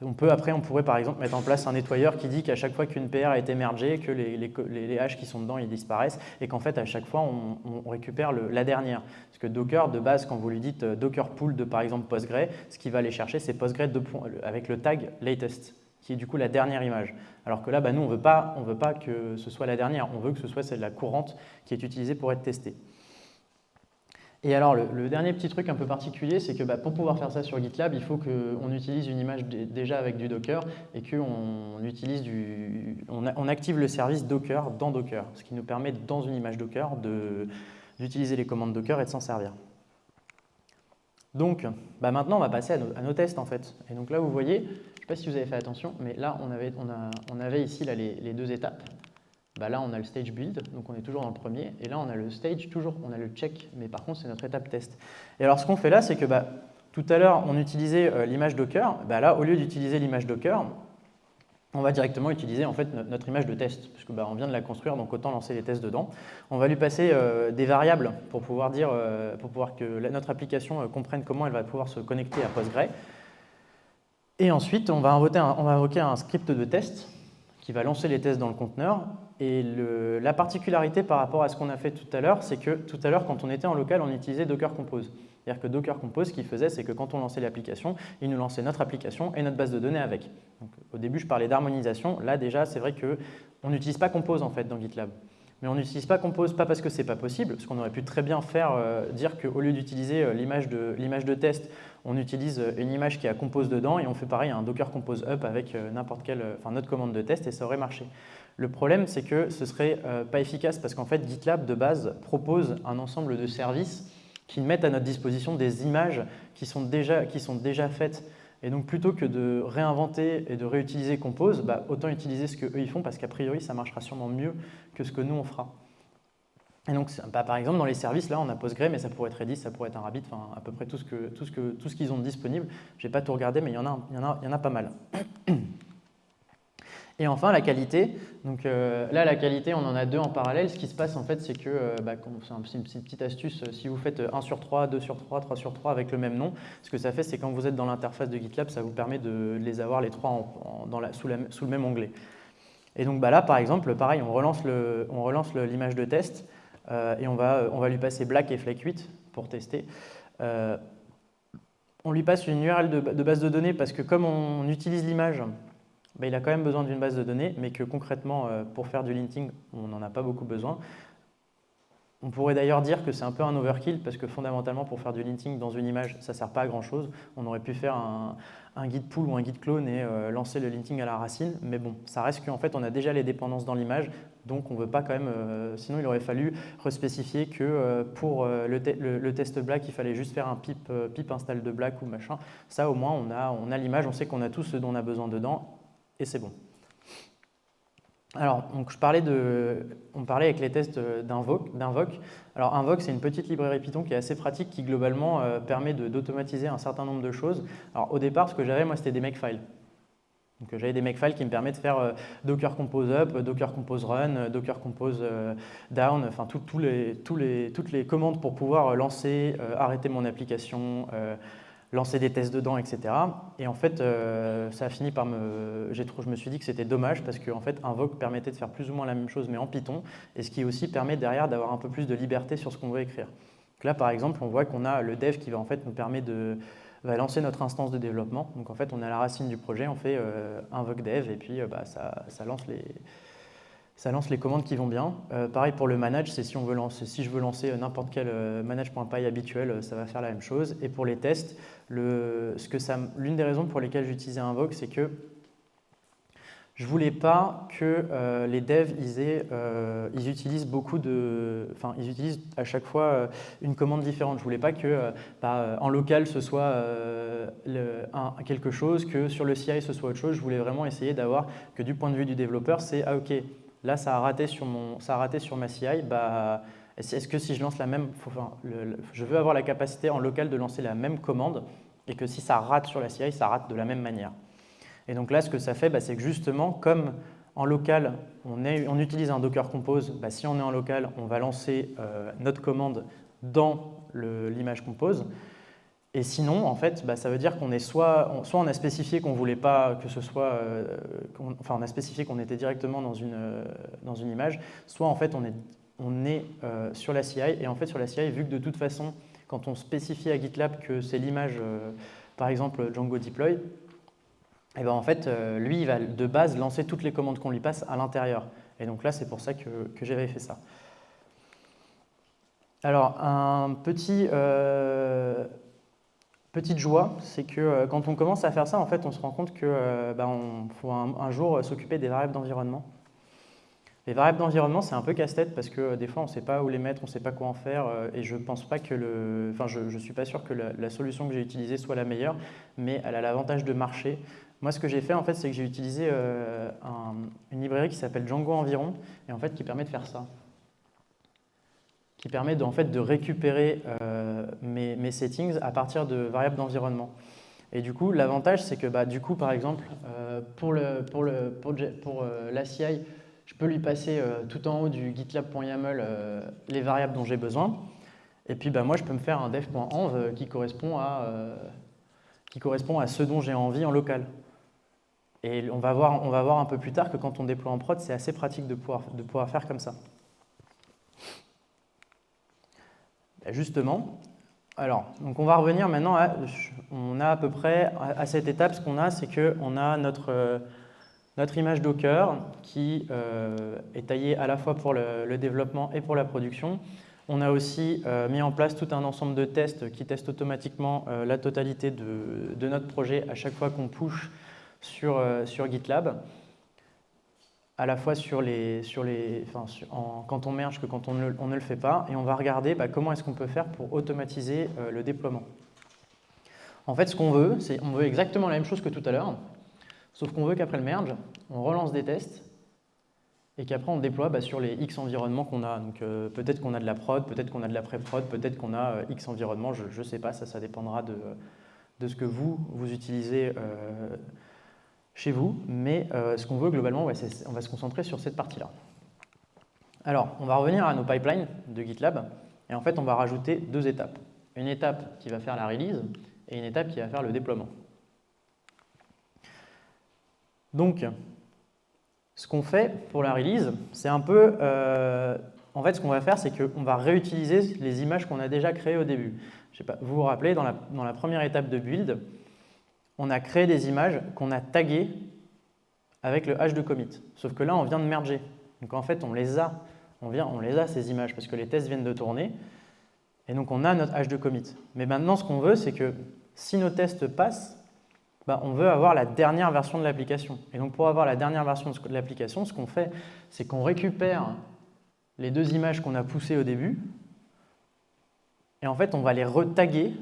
S1: on peut après, on pourrait par exemple mettre en place un nettoyeur qui dit qu'à chaque fois qu'une PR a été mergée, que les, les, qui sont dedans, ils disparaissent, et qu'en fait, à chaque fois, on, récupère la dernière. Parce que Docker, de base, quand vous lui dites Docker pool de, par exemple, Postgre, ce qu'il va aller chercher, c'est Postgre avec le tag latest qui est du coup la dernière image. Alors que là, bah, nous, on ne veut pas que ce soit la dernière, on veut que ce soit celle la courante qui est utilisée pour être testée. Et alors, le, dernier petit truc un peu particulier, c'est que bah, pour pouvoir faire ça sur GitLab, il faut qu'on utilise une image déjà avec du Docker et qu'on utilise du, on, active le service Docker dans Docker, ce qui nous permet, dans une image Docker, d'utiliser les commandes Docker et de s'en servir. Donc, bah, maintenant, on va passer à nos, tests, en fait. Et donc là, vous voyez, sais pas si vous avez fait attention, mais là, on avait, ici les, deux étapes. Bah là, on a le stage build, donc on est toujours dans le premier. Et là, on a le stage, toujours, on a le check, mais par contre, c'est notre étape test. Et alors, ce qu'on fait là, c'est que bah, tout à l'heure, on utilisait euh, l'image Docker. Bah là, au lieu d'utiliser l'image Docker, on va directement utiliser notre image de test, puisque on vient de la construire, donc autant lancer les tests dedans. On va lui passer euh, des variables pour pouvoir, dire, euh, pour pouvoir que notre application comprenne comment elle va pouvoir se connecter à Postgre. Et ensuite, on va, invoquer un, script de test qui va lancer les tests dans le conteneur. Et la particularité par rapport à ce qu'on a fait tout à l'heure, c'est que tout à l'heure, quand on était en local, on utilisait Docker Compose. C'est-à-dire que Docker Compose, ce qu'il faisait, c'est que quand on lançait l'application, il nous lançait notre application et notre base de données avec. au début, je parlais d'harmonisation. Là, déjà, c'est vrai qu'on n'utilise pas Compose en fait dans GitLab. Mais on n'utilise pas Compose pas parce que ce n'est pas possible, parce qu'on aurait pu très bien faire euh, dire qu'au lieu d'utiliser euh, l'image de, de, test, on utilise euh, une image qui a Compose dedans et on fait pareil un Docker Compose Up avec n'importe quelle, enfin notre commande de test et ça aurait marché. Le problème, c'est que ce serait pas efficace parce qu'en fait, GitLab de base propose un ensemble de services qui mettent à notre disposition des images qui sont déjà, qui sont déjà faites et donc plutôt que de réinventer et de réutiliser Compose, bah, autant utiliser ce qu'eux ils font parce qu'a priori ça marchera sûrement mieux que ce que nous on fera. Et donc bah, par exemple dans les services là on a Postgre mais ça pourrait être Redis, ça pourrait être un Rabbit, enfin à peu près tout ce qu'ils tout tout ont disponible. Je n'ai pas tout regardé mais il y, y il y en a pas mal. Et enfin, la qualité. Donc euh, là, la qualité, on en a deux en parallèle. Ce qui se passe, en fait, c'est que, euh, bah, c'est une petite astuce, euh, si vous faites 1 sur 3, 2 sur 3, 3 sur 3 avec le même nom, ce que ça fait, c'est quand vous êtes dans l'interface de GitLab, ça vous permet de les avoir les trois dans sous, le même onglet. Et donc bah, là, par exemple, pareil, on relance l'image de test et on va, on va lui passer black et flake 8 pour tester. on lui passe une URL de base de données parce que comme on utilise l'image il a quand même besoin d'une base de données, mais que concrètement, euh, pour faire du linting, on n'en a pas beaucoup besoin. On pourrait d'ailleurs dire que c'est un peu un overkill, parce que fondamentalement, pour faire du linting dans une image, ça ne sert pas à grand-chose. On aurait pu faire un, guide pool ou un guide clone et euh, lancer le linting à la racine, mais bon, ça reste qu'en fait, on a déjà les dépendances dans l'image, donc on ne veut pas quand même... Euh, sinon, il aurait fallu respécifier que pour le, test black, il fallait juste faire un pip, install de black ou machin. Ça, au moins, on a l'image, on sait qu'on a tout ce dont on a besoin dedans, et c'est bon. Alors, donc je parlais de, on parlait avec les tests d'Invoke. Alors, Invoke, c'est une petite librairie Python qui est assez pratique, qui globalement euh, permet d'automatiser un certain nombre de choses. Alors, au départ, ce que j'avais, moi, c'était des makefiles. Donc, j'avais des makefiles qui me permettent de faire euh, Docker Compose Up, Docker Compose Run, Docker Compose euh, Down, enfin, les, tous les, toutes les commandes pour pouvoir lancer, arrêter mon application, lancer des tests dedans, etc. Et en fait, euh, ça a fini par me... Je me suis dit que c'était dommage parce qu'en fait, Invoke permettait de faire plus ou moins la même chose, mais en Python, et ce qui aussi permet derrière d'avoir un peu plus de liberté sur ce qu'on veut écrire. Là, par exemple, on voit qu'on a le dev qui va en fait nous permettre de va lancer notre instance de développement. Donc en fait, on a la racine du projet, on fait euh, invoke dev, et puis euh, bah, ça lance les ça lance les commandes qui vont bien. Euh, pareil pour le manage, c'est si, je veux lancer euh, n'importe quel euh, manage.py habituel, ça va faire la même chose. Et pour les tests, l'une des raisons pour lesquelles j'utilisais Invoke, c'est que je ne voulais pas que les devs ils, utilisent beaucoup de, enfin ils utilisent à chaque fois une commande différente. Je ne voulais pas que bah, en local ce soit quelque chose, que sur le CI ce soit autre chose. Je voulais vraiment essayer d'avoir que du point de vue du développeur, c'est ah ok Là, ça a raté sur, ma CI. Bah, Est-ce que si je lance la même, je veux avoir la capacité en local de lancer la même commande et que si ça rate sur la CI, ça rate de la même manière. Et donc là, ce que ça fait, bah, c'est que justement, comme en local, on, on utilise un Docker Compose, bah, si on est en local, on va lancer euh, notre commande dans l'image Compose. Et sinon, en fait, bah, ça veut dire qu'on est soit, soit on a spécifié qu'on voulait pas que ce soit, euh, enfin on a spécifié qu'on était directement dans une, euh, dans une image, soit en fait on est, on est euh, sur la CI, et en fait sur la CI, vu que de toute façon, quand on spécifie à GitLab que c'est l'image, par exemple Django Deploy, et eh ben en fait, lui, il va de base lancer toutes les commandes qu'on lui passe à l'intérieur. Et donc là, c'est pour ça que, que j'avais fait ça. Alors, un petit, Petite joie, c'est que euh, quand on commence à faire ça, en fait, on se rend compte qu'il euh, bah, faut un, jour s'occuper des variables d'environnement. Les variables d'environnement, c'est un peu casse-tête parce que euh, des fois, on ne sait pas où les mettre, on ne sait pas quoi en faire, et je pense pas que le, enfin, je, ne suis pas sûr que la, solution que j'ai utilisée soit la meilleure, mais elle a l'avantage de marcher. Moi, ce que j'ai fait, en fait, c'est que j'ai utilisé une librairie qui s'appelle Django Environ, et en fait, qui permet de faire ça qui permet de, en fait, de récupérer euh, mes, settings à partir de variables d'environnement. Et du coup, l'avantage, c'est que bah, du coup, par exemple, euh, pour, le, pour, le, pour, euh, la CI, je peux lui passer tout en haut du gitlab.yaml les variables dont j'ai besoin. Et puis, bah, moi, je peux me faire un dev.env qui, correspond à, qui correspond à ce dont j'ai envie en local. Et on va, voir, on va voir un peu plus tard que quand on déploie en prod, c'est assez pratique de pouvoir, de pouvoir faire comme ça. Justement, alors, donc on va revenir maintenant à, on a à peu près à cette étape, ce qu'on a, c'est qu'on a notre, notre image Docker qui euh, est taillée à la fois pour le, développement et pour la production. On a aussi euh, mis en place tout un ensemble de tests qui testent automatiquement euh, la totalité de, notre projet à chaque fois qu'on push sur GitLab à la fois sur les, sur les, enfin, quand on merge que quand on ne, le fait pas, et on va regarder bah, comment est-ce qu'on peut faire pour automatiser euh, le déploiement. En fait, ce qu'on veut, c'est on veut exactement la même chose que tout à l'heure, sauf qu'on veut qu'après le merge, on relance des tests, et qu'après on déploie bah, sur les X environnements qu'on a. Euh, peut-être qu'on a de la prod, peut-être qu'on a de la pré-prod, peut-être qu'on a euh, X environnements, je ne sais pas, ça, dépendra de, ce que vous utilisez chez vous, mais euh, ce qu'on veut globalement, on va se concentrer sur cette partie-là. Alors, on va revenir à nos pipelines de GitLab, et en fait, on va rajouter deux étapes. Une étape qui va faire la release, et une étape qui va faire le déploiement. Donc, ce qu'on fait pour la release, c'est un peu... Euh, en fait, ce qu'on va faire, c'est qu'on va réutiliser les images qu'on a déjà créées au début. Je sais pas, vous vous rappelez, dans la, dans la première étape de build, on a créé des images qu'on a taguées avec le hash de commit. Sauf que là, on vient de merger. Donc en fait, on les a, on, vient, on les a ces images parce que les tests viennent de tourner. Et donc on a notre hash de commit. Mais maintenant, ce qu'on veut, c'est que si nos tests passent, bah, on veut avoir la dernière version de l'application. Et donc pour avoir la dernière version de l'application, ce qu'on fait, c'est qu'on récupère les deux images qu'on a poussées au début, et en fait, on va les retaguer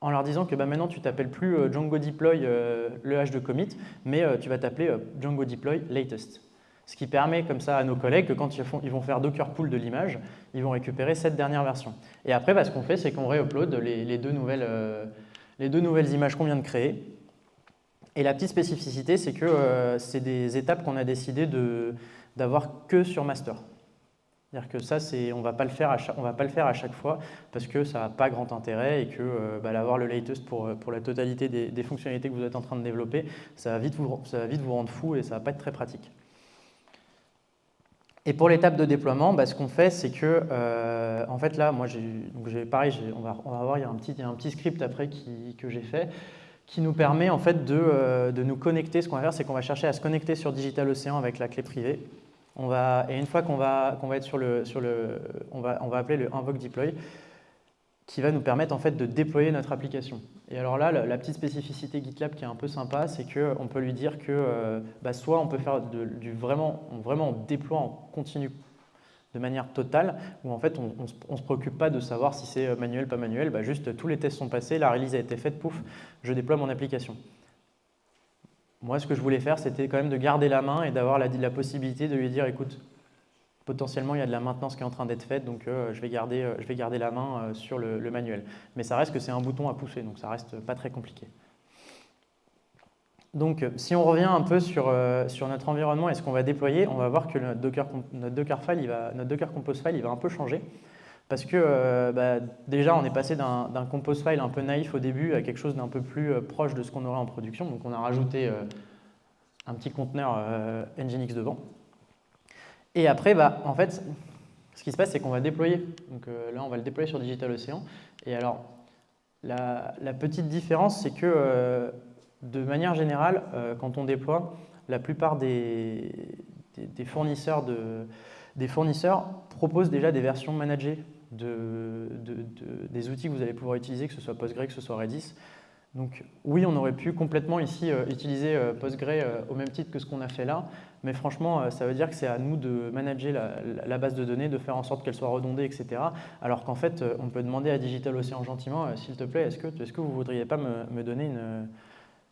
S1: en leur disant que bah, maintenant tu t'appelles plus euh, Django Deploy euh, le hash de commit, mais euh, tu vas t'appeler Django Deploy latest. Ce qui permet comme ça à nos collègues que quand ils, vont faire Docker pull de l'image, ils vont récupérer cette dernière version. Et après, bah, ce qu'on fait, c'est qu'on réupload les deux nouvelles images qu'on vient de créer. Et la petite spécificité, c'est que c'est des étapes qu'on a décidé d'avoir que sur master. C'est-à-dire que ça, on ne va pas le faire à chaque fois parce que ça n'a pas grand intérêt et que euh, bah, le latest pour, pour la totalité des, fonctionnalités que vous êtes en train de développer, ça va vite vous, rendre fou et ça ne va pas être très pratique. Et pour l'étape de déploiement, bah, ce qu'on fait, c'est que, euh, en fait là, moi, j'ai, pareil, on va, voir, il y a un petit, un petit script après que j'ai fait qui nous permet en fait de, euh, de nous connecter. Ce qu'on va faire, c'est qu'on va chercher à se connecter sur Digital Ocean avec la clé privée on va, et une fois qu'on va, va être sur le, sur le on va, on va appeler le invoke deploy, qui va nous permettre en fait de déployer notre application. Et alors là, la, petite spécificité GitLab qui est un peu sympa, c'est qu'on peut lui dire que euh, bah, soit on peut faire du vraiment, vraiment on déploie en continu de manière totale, où en fait on ne se préoccupe pas de savoir si c'est manuel, pas manuel, bah, juste tous les tests sont passés, la release a été faite, pouf, je déploie mon application. Moi, ce que je voulais faire, c'était quand même de garder la main et d'avoir la, possibilité de lui dire, écoute, potentiellement, il y a de la maintenance qui est en train d'être faite, donc euh, je, vais garder, euh, je vais garder la main euh, sur le, manuel. Mais ça reste que c'est un bouton à pousser, donc ça reste pas très compliqué. Donc, si on revient un peu sur, sur notre environnement et ce qu'on va déployer, on va voir que notre Docker, notre Docker Compose file, il va un peu changer. Parce que bah, déjà, on est passé d'un compose file un peu naïf au début à quelque chose d'un peu plus proche de ce qu'on aurait en production. Donc on a rajouté un petit conteneur Nginx devant. Et après, bah, en fait, ce qui se passe, c'est qu'on va déployer. Donc là, on va le déployer sur Digital Ocean. Et alors, la, petite différence, c'est que de manière générale, quand on déploie, la plupart des, fournisseurs de, des fournisseurs proposent déjà des versions managées de, des outils que vous allez pouvoir utiliser, que ce soit Postgre, que ce soit Redis. Donc oui, on aurait pu complètement ici euh, utiliser euh, Postgre euh, au même titre que ce qu'on a fait là, mais franchement, ça veut dire que c'est à nous de manager la, base de données, de faire en sorte qu'elle soit redondée, etc. Alors qu'en fait, on peut demander à DigitalOcean gentiment, s'il te plaît, est-ce que, est que vous ne voudriez pas me donner une,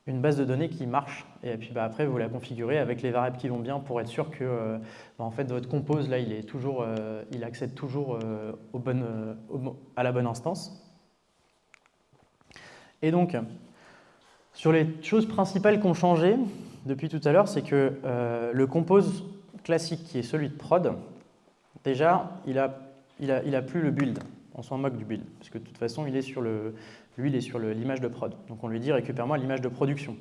S1: une base de données qui marche. Et puis bah, après, vous la configurez avec les variables qui vont bien pour être sûr que euh, bah, en fait, votre compose, là, il, est toujours, euh, il accède toujours euh, à la bonne instance. Et donc, sur les choses principales qui ont changé depuis tout à l'heure, c'est que le compose classique, qui est celui de prod, déjà, il n'a a, il plus le build. On s'en moque du build, parce que de toute façon, il est sur lui, il est sur l'image de prod. Donc on lui dit récupère-moi l'image de production.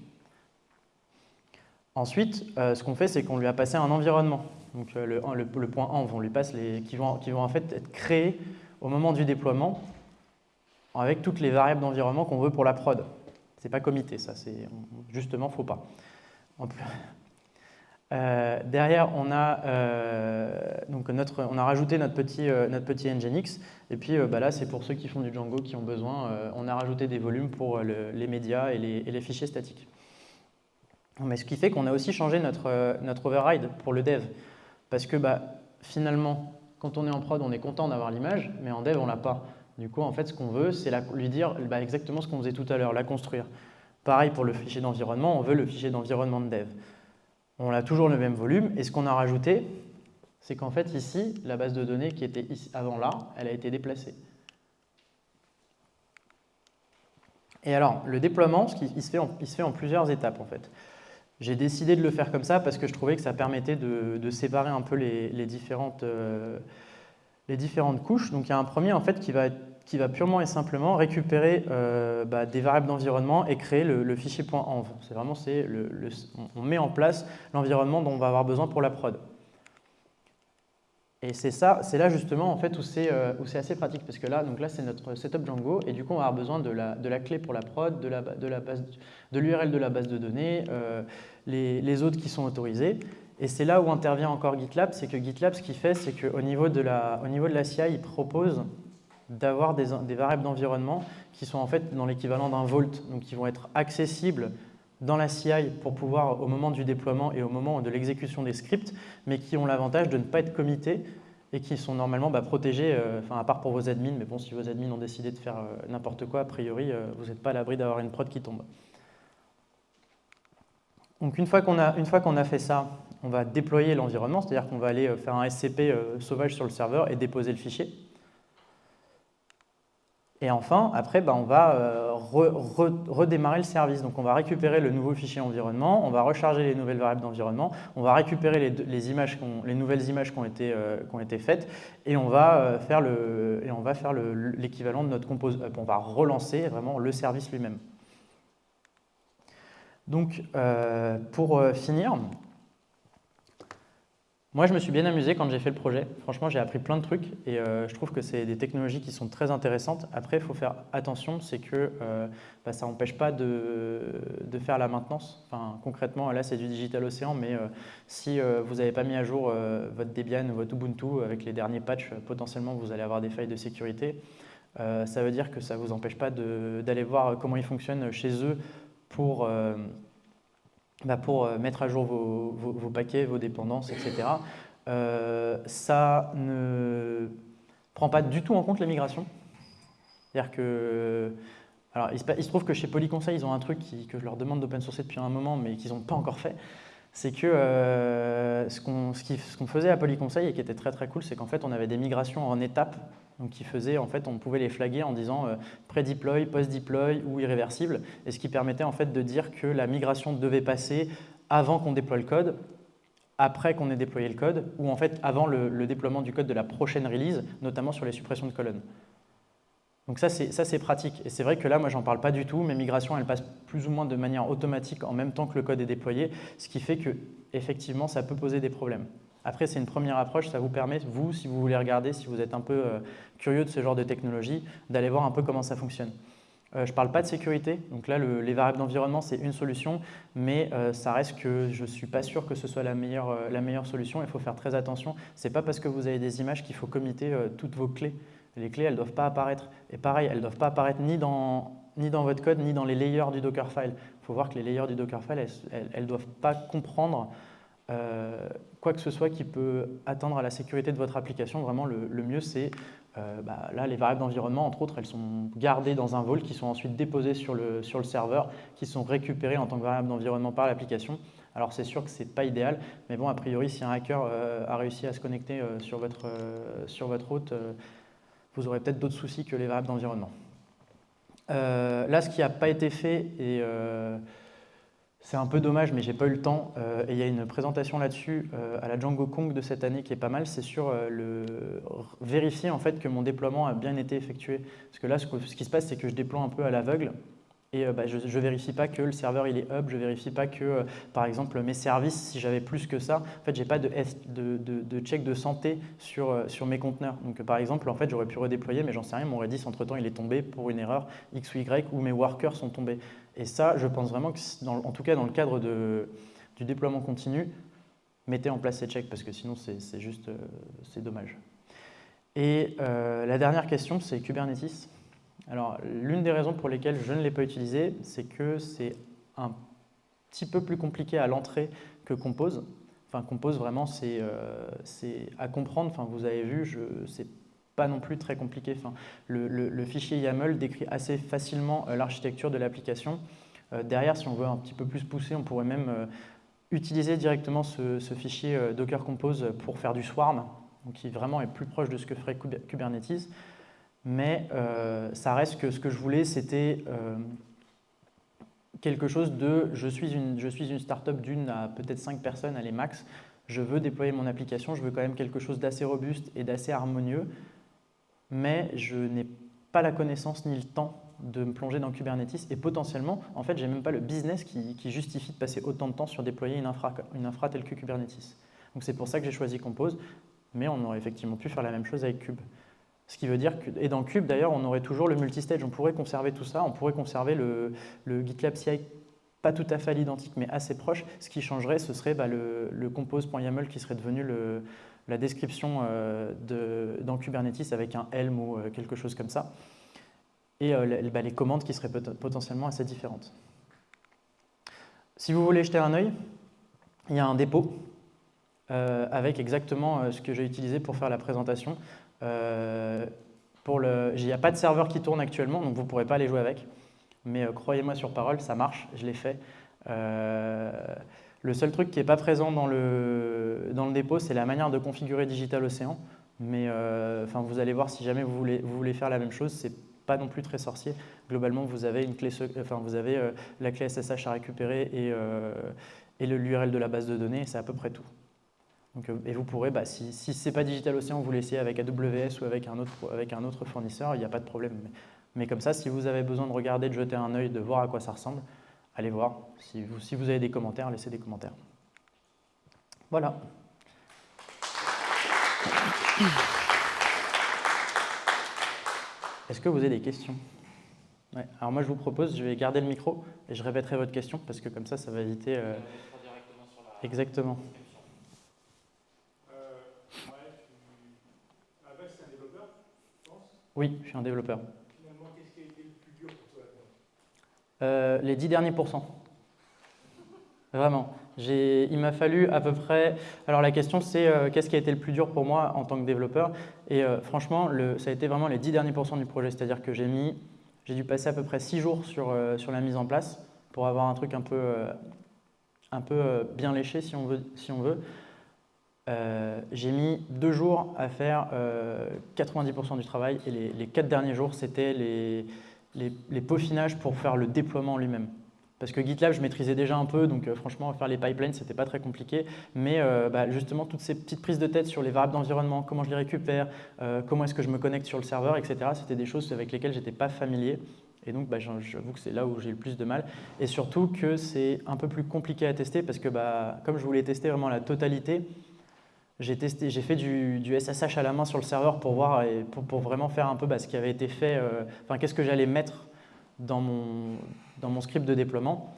S1: Ensuite, euh, ce qu'on fait, c'est qu'on lui a passé un environnement. Donc euh, le, point env, on lui passe les, qui vont, qui vont en fait être créés au moment du déploiement avec toutes les variables d'environnement qu'on veut pour la prod. C'est pas comité, ça, c'est justement faut pas. Euh, derrière, on a, euh, donc notre, on a rajouté notre petit, euh, notre petit Nginx. Et puis bah là, c'est pour ceux qui font du Django qui ont besoin. on a rajouté des volumes pour les médias et les, fichiers statiques. Mais ce qui fait qu'on a aussi changé notre, override pour le dev. Parce que bah, finalement, quand on est en prod, on est content d'avoir l'image, mais en dev, on l'a pas. Du coup, en fait, ce qu'on veut, c'est lui dire bah, exactement ce qu'on faisait tout à l'heure, la construire. Pareil pour le fichier d'environnement, on veut le fichier d'environnement de dev. On a toujours le même volume, et ce qu'on a rajouté, c'est qu'en fait, ici, la base de données qui était ici, avant là, elle a été déplacée. Et alors, le déploiement, il, se fait en, fait en plusieurs étapes, en fait. J'ai décidé de le faire comme ça parce que je trouvais que ça permettait de, séparer un peu les, différentes, euh, les différentes couches. Donc il y a un premier en fait qui va, qui va purement et simplement récupérer euh, bah, des variables d'environnement et créer le, fichier .env. C'est vraiment, le, on met en place l'environnement dont on va avoir besoin pour la prod. Et c'est ça, c'est là justement en fait où c'est euh, assez pratique parce que là, donc là c'est notre setup Django et du coup on va avoir besoin de la, de la clé pour la prod, de la, de la base, de l'URL de la base de données, euh, les, les, autres qui sont autorisés. Et c'est là où intervient encore GitLab, c'est que GitLab ce qu'il fait, c'est qu'au niveau de la, au niveau de la CI, il propose d'avoir des, variables d'environnement qui sont en fait dans l'équivalent d'un vault, donc qui vont être accessibles dans la CI pour pouvoir, au moment du déploiement et au moment de l'exécution des scripts, mais qui ont l'avantage de ne pas être committés et qui sont normalement bah, protégés, euh, à part pour vos admins, mais bon, si vos admins ont décidé de faire euh, n'importe quoi, a priori, euh, vous n'êtes pas à l'abri d'avoir une prod qui tombe. Donc une fois qu'on a, qu'on a fait ça, on va déployer l'environnement, c'est-à-dire qu'on va aller faire un SCP sauvage sur le serveur et déposer le fichier. Et enfin, après, bah, on va euh, redémarrer le service. Donc on va récupérer le nouveau fichier environnement, on va recharger les nouvelles variables d'environnement, on va récupérer les, images les nouvelles images qui ont été, euh, qui ont été faites et on va euh, faire l'équivalent de notre compose. On va relancer vraiment le service lui-même. Donc pour finir, moi, je me suis bien amusé quand j'ai fait le projet. Franchement, j'ai appris plein de trucs et euh, je trouve que c'est des technologies qui sont très intéressantes. Après, il faut faire attention, c'est que euh, bah, ça n'empêche pas de, faire la maintenance. Enfin, concrètement, là, c'est du Digital Ocean, mais euh, si vous n'avez pas mis à jour votre Debian ou votre Ubuntu avec les derniers patchs, potentiellement, vous allez avoir des failles de sécurité. ça veut dire que ça ne vous empêche pas d'aller voir comment ils fonctionnent chez eux pour bah, pour euh, mettre à jour vos, paquets, vos dépendances, etc. Euh, ça ne prend pas du tout en compte les migrations. C'est-à-dire que... Alors, il se, trouve que chez Polyconseil, ils ont un truc que je leur demande d'open sourcer depuis un moment, mais qu'ils n'ont pas encore fait. C'est que euh, ce qu'on faisait à Polyconseil et qui était très très cool, c'est qu'en fait, on avait des migrations en étapes donc qui faisait, en fait, on pouvait les flaguer en disant euh, pré-deploy, post-deploy ou irréversible, et ce qui permettait en fait de dire que la migration devait passer avant qu'on déploie le code, après qu'on ait déployé le code, ou en fait avant le, déploiement du code de la prochaine release, notamment sur les suppressions de colonnes. Donc ça, c'est pratique. Et c'est vrai que là, moi, j'en parle pas du tout. Mes migrations, elles passent plus ou moins de manière automatique en même temps que le code est déployé, ce qui fait que, effectivement, ça peut poser des problèmes. Après, c'est une première approche, ça vous permet, vous, si vous voulez regarder, si vous êtes un peu euh, curieux de ce genre de technologie, d'aller voir un peu comment ça fonctionne. Euh, je ne parle pas de sécurité, donc là, les variables d'environnement, c'est une solution, mais euh, ça reste que je ne suis pas sûr que ce soit la meilleure, la meilleure solution, il faut faire très attention. Ce n'est pas parce que vous avez des images qu'il faut committer toutes vos clés. Les clés, elles ne doivent pas apparaître. Et pareil, elles ne doivent pas apparaître ni dans, ni dans votre code, ni dans les layers du Dockerfile. Il faut voir que les layers du Dockerfile, elles ne doivent pas comprendre euh, quoi que ce soit qui peut atteindre à la sécurité de votre application, vraiment le, mieux c'est, euh, bah, là les variables d'environnement entre autres, elles sont gardées dans un vault qui sont ensuite déposées sur le, sur le serveur, qui sont récupérées en tant que variables d'environnement par l'application. Alors c'est sûr que ce n'est pas idéal, mais bon a priori si un hacker euh, a réussi à se connecter sur, votre, sur votre route, vous aurez peut-être d'autres soucis que les variables d'environnement. là ce qui n'a pas été fait et c'est un peu dommage, mais j'ai pas eu le temps. Euh, et il y a une présentation là-dessus euh, à la Django Kong de cette année qui est pas mal. C'est sur euh, le vérifier en fait que mon déploiement a bien été effectué. Parce que là, ce, qui se passe, c'est que je déploie un peu à l'aveugle. Et bah, je ne vérifie pas que le serveur il est up, je ne vérifie pas que, par exemple, mes services, si j'avais plus que ça, en fait, je n'ai pas de, check de santé sur, sur mes conteneurs. Donc, par exemple, en fait, j'aurais pu redéployer, mais j'en sais rien, mon Redis, entre-temps, il est tombé pour une erreur X ou Y, ou mes workers sont tombés. Et ça, je pense vraiment que, en tout cas dans le cadre de, du déploiement continu, mettez en place ces checks parce que sinon c'est juste euh, c'est dommage. Et euh, la dernière question, c'est Kubernetes. Alors, l'une des raisons pour lesquelles je ne l'ai pas utilisé, c'est que c'est un petit peu plus compliqué à l'entrée que Compose. Enfin, Compose, vraiment, c'est euh, à comprendre. Enfin, vous avez vu, c'est pas non plus très compliqué. Le, fichier YAML décrit assez facilement l'architecture de l'application. derrière, si on veut un petit peu plus pousser, on pourrait même utiliser directement ce, fichier euh, Docker Compose pour faire du swarm, donc qui vraiment est plus proche de ce que ferait Kubernetes. Mais euh, ça reste que ce que je voulais, c'était euh, quelque chose de je suis une, je suis startup d'une à peut-être 5 personnes, allez max. Je veux déployer mon application, je veux quand même quelque chose d'assez robuste et d'assez harmonieux, mais je n'ai pas la connaissance ni le temps de me plonger dans Kubernetes et potentiellement, en fait, j'ai même pas le business qui, justifie de passer autant de temps sur déployer une infra, une infra telle que Kubernetes. Donc c'est pour ça que j'ai choisi Compose, mais on aurait effectivement pu faire la même chose avec Kube. Ce qui veut dire que, et dans Kube d'ailleurs, on aurait toujours le multistage, on pourrait conserver tout ça, on pourrait conserver le, GitLab CI pas tout à fait à l'identique, mais assez proche. Ce qui changerait, ce serait bah, le, compose.yaml qui serait devenu la description euh, dans Kubernetes avec un Helm ou euh, quelque chose comme ça et euh, bah, les commandes qui seraient potentiellement assez différentes. Si vous voulez jeter un œil, il y a un dépôt avec exactement euh, ce que j'ai utilisé pour faire la présentation. le, il n'y a pas de serveur qui tourne actuellement, donc vous ne pourrez pas aller jouer avec. Mais croyez-moi sur parole, ça marche, je l'ai fait. le seul truc qui n'est pas présent dans le, dépôt, c'est la manière de configurer Digital Ocean. Mais vous allez voir si jamais vous voulez, faire la même chose, c'est pas non plus très sorcier. Globalement, vous avez, euh, la clé SSH à récupérer et, euh, et l'URL de la base de données, c'est à peu près tout. Donc, euh, et vous pourrez, bah, si, si ce n'est pas Digital Ocean, vous l'essayez avec AWS ou avec un autre, avec un autre fournisseur, il n'y a pas de problème. Mais, comme ça, si vous avez besoin de regarder, de jeter un œil, de voir à quoi ça ressemble, allez voir. Si vous, si vous avez des commentaires, laissez des commentaires. Voilà. Est-ce que vous avez des questions? Alors moi, je vous propose, je vais garder le micro et je répéterai votre question parce que comme ça, ça va éviter... Euh... Exactement. Oui, je suis un développeur. Finalement, qu'est-ce qui a été le plus dur pour toi euh, Les dix derniers pourcents. Vraiment. Il m'a fallu à peu près... Alors la question c'est euh, qu'est-ce qui a été le plus dur pour moi en tant que développeur? Et euh, franchement, le, ça a été vraiment les 10 derniers pourcents du projet. C'est-à-dire que j'ai mis, j'ai dû passer à peu près 6 jours sur, euh, sur la mise en place pour avoir un truc un peu, un peu bien léché si on veut. Si on veut. J'ai mis 2 jours à faire 90% du travail et les, 4 derniers jours c'était les, peaufinages pour faire le déploiement lui-même. Parce que GitLab, je maîtrisais déjà un peu, donc euh, franchement, faire les pipelines, c'était pas très compliqué. Mais euh, bah, justement, toutes ces petites prises de tête sur les variables d'environnement, comment je les récupère, euh, comment est-ce que je me connecte sur le serveur, etc., c'était des choses avec lesquelles j'étais pas familier. Et donc, bah, j'avoue que c'est là où j'ai le plus de mal. Et surtout que c'est un peu plus compliqué à tester parce que bah, comme je voulais tester vraiment la totalité, j'ai fait du, SSH à la main sur le serveur pour voir et pour, vraiment faire un peu ce qui avait été fait, enfin qu'est-ce que j'allais mettre dans mon, dans mon script de déploiement.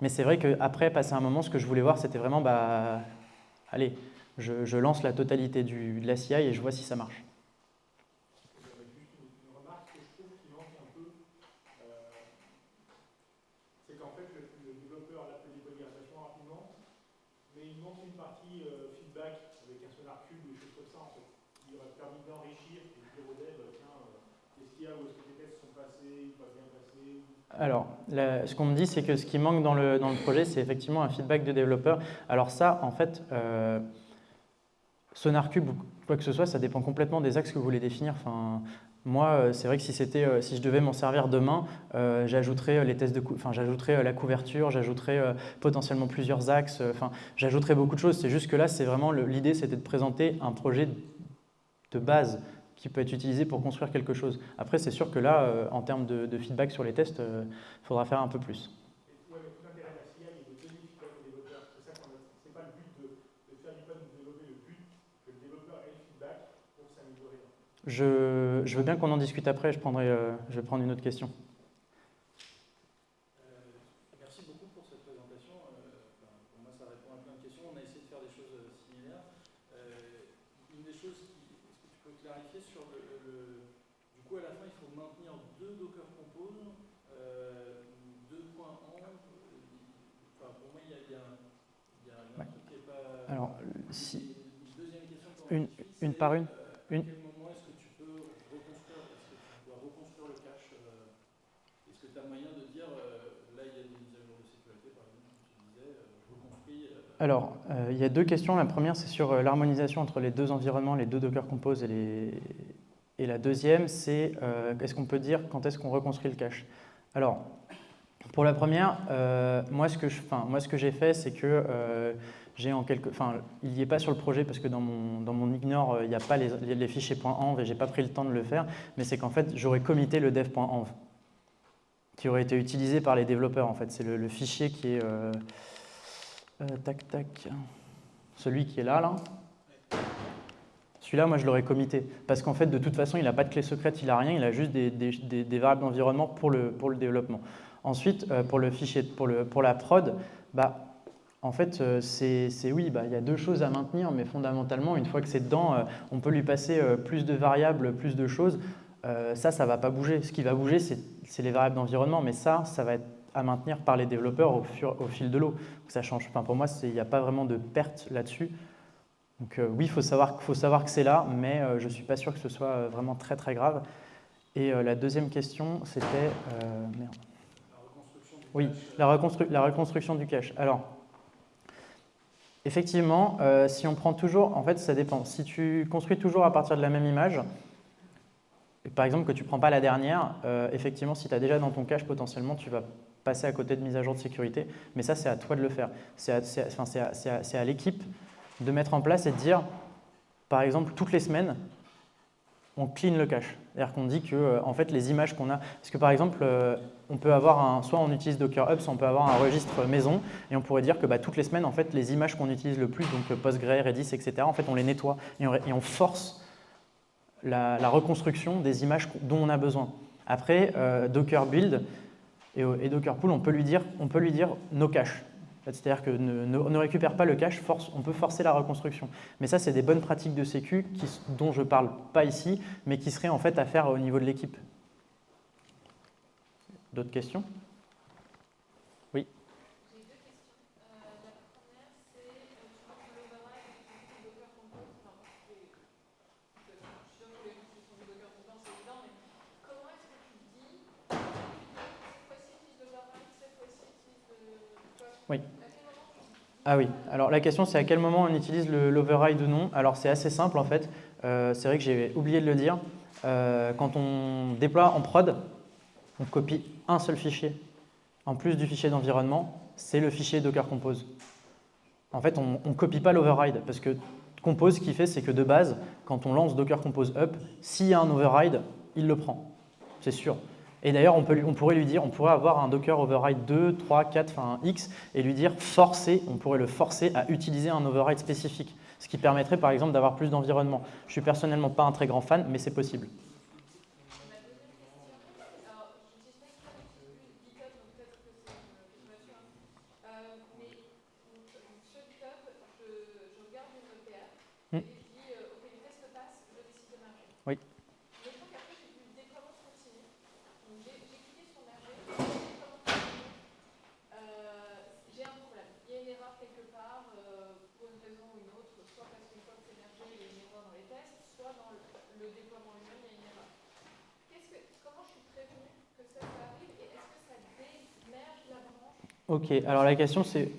S1: Mais c'est vrai qu'après, passer un moment, ce que je voulais voir, c'était vraiment, bah, allez, je, lance la totalité de la CI et je vois si ça marche. Alors, ce qu'on me dit, c'est que ce qui manque dans le, projet, c'est effectivement un feedback de développeur. Alors ça, en fait, euh, SonarCube ou quoi que ce soit, ça dépend complètement des axes que vous voulez définir. Enfin, moi, euh, c'est vrai que si, euh, si je devais m'en servir demain, j'ajouterais les tests de, enfin, la couverture, j'ajouterais potentiellement plusieurs axes, enfin, j'ajouterais beaucoup de choses. C'est juste que là, c'est vraiment l'idée, c'était de présenter un projet de base qui peut être utilisé pour construire quelque chose. Après, c'est sûr que là, en termes de, feedback sur les tests, il faudra faire un peu plus. Je, je veux bien qu'on en discute après, je, prendrai, euh, je vais prendre une autre question.
S2: merci beaucoup pour cette présentation. Euh, pour moi, ça répond à plein de questions. On a essayé de faire des choses euh, similaires. une des choses, est-ce que tu peux clarifier sur le, Du coup, à la fin, il faut maintenir deux Docker Compose, deux points en. Enfin, pour moi, il y a, il y a, il y a un truc qui n'est pas.
S1: Alors, si. Une deuxième question. Une, une par une une, Alors, euh, il y a deux questions. La première, c'est sur euh, l'harmonisation entre les deux environnements, les deux Docker Compose et, la deuxième, c'est euh, est-ce qu'on peut dire quand est-ce qu'on reconstruit le cache? Alors, pour la première, moi, ce que j'ai fait, c'est que j'ai en quelque, enfin, il n'y est pas sur le projet parce que dans mon, ignore, il n'y a pas les, les fichiers .env et j'ai pas pris le temps de le faire, mais c'est qu'en fait, j'aurais commité le dev.env qui aurait été utilisé par les développeurs. En fait, c'est le, fichier qui est tac, tac. Celui qui est là, là. Celui-là, moi, je l'aurais commité. Parce qu'en fait, de toute façon, il n'a pas de clé secrète, il n'a rien, il a juste des, des, variables d'environnement pour le, pour le développement. Ensuite, euh, pour le fichier, pour, le, pour la prod, bah, en fait, euh, c'est oui, bah, il y a deux choses à maintenir, mais fondamentalement, une fois que c'est dedans, on peut lui passer plus de variables, plus de choses. ça, ça ne va pas bouger. Ce qui va bouger, c'est les variables d'environnement, mais ça, ça va être à maintenir par les développeurs au, au fil de l'eau. Ça change. Enfin, pour moi, il n'y a pas vraiment de perte là-dessus. Donc euh, oui, il faut savoir, faut savoir que c'est là, mais euh, je ne suis pas sûr que ce soit euh, vraiment très très grave. Et la deuxième question, c'était... merde. Oui, la, reconstru la, reconstruction du cache. Alors, effectivement, si on prend toujours... En fait, ça dépend. Si tu construis toujours à partir de la même image, par exemple que tu ne prends pas la dernière, effectivement, si tu as déjà dans ton cache, potentiellement, tu vas passer à côté de mise à jour de sécurité, mais ça, c'est à toi de le faire. C'est à, l'équipe de mettre en place et de dire, par exemple, toutes les semaines, on clean le cache. C'est-à-dire qu'on dit que euh, en fait, les images qu'on a... Parce que par exemple, euh, on peut avoir un, soit on utilise Docker Hub, soit on peut avoir un registre maison, et on pourrait dire que bah, toutes les semaines, en fait, les images qu'on utilise le plus, donc Postgre, Redis, etc., en fait, on les nettoie et on, force la, reconstruction des images dont on a besoin. Après, euh, Docker Build, et, Docker Pool, on peut lui dire, on peut lui dire no cache. C'est-à-dire que ne, récupère pas le cache, on peut forcer la reconstruction. Mais ça, c'est des bonnes pratiques de sécu dont je ne parle pas ici, mais qui seraient en fait à faire au niveau de l'équipe. D'autres questions? Oui. Ah oui, alors la question c'est à quel moment on utilise l'override ou non? Alors c'est assez simple en fait, euh, c'est vrai que j'ai oublié de le dire. Euh, quand on déploie en prod, on copie un seul fichier. En plus du fichier d'environnement, c'est le fichier Docker Compose. En fait, on ne copie pas l'override parce que Compose, ce qu'il fait, c'est que de base, quand on lance Docker Compose Up, s'il y a un override, il le prend. C'est sûr. Et d'ailleurs, on, pourrait lui dire, on pourrait avoir un Docker override 2, 3, 4, enfin X, et lui dire forcer, on pourrait le forcer à utiliser un override spécifique, ce qui permettrait par exemple d'avoir plus d'environnement. Je suis personnellement pas un très grand fan, mais c'est possible. Ok, alors la question c'est...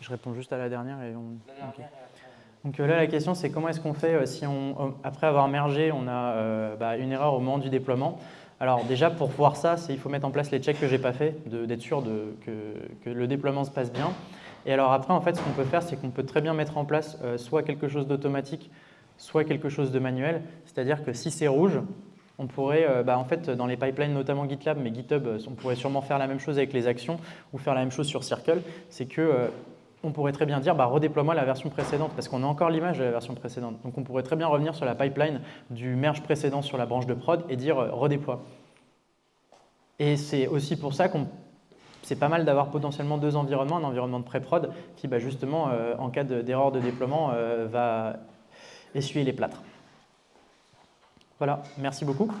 S1: Je réponds juste à la dernière et on... Donc euh, là, la question, c'est comment est-ce qu'on fait euh, si, on, euh, après avoir mergé, on a bah, une erreur au moment du déploiement? Alors déjà, pour voir ça, il faut mettre en place les checks que je n'ai pas fait, d'être sûr de, que, le déploiement se passe bien. Et alors après, en fait, ce qu'on peut faire, c'est qu'on peut très bien mettre en place soit quelque chose d'automatique soit quelque chose de manuel, c'est-à-dire que si c'est rouge, on pourrait, euh, bah, en fait, dans les pipelines, notamment GitLab, mais GitHub, euh, on pourrait sûrement faire la même chose avec les actions ou faire la même chose sur Circle, c'est que euh, on pourrait très bien dire bah, redéploie-moi la version précédente parce qu'on a encore l'image de la version précédente. Donc on pourrait très bien revenir sur la pipeline du merge précédent sur la branche de prod et dire redéploie. Et c'est aussi pour ça qu'on c'est pas mal d'avoir potentiellement deux environnements, un environnement de pré-prod qui bah, justement en cas d'erreur de, déploiement va essuyer les plâtres. Voilà, merci beaucoup.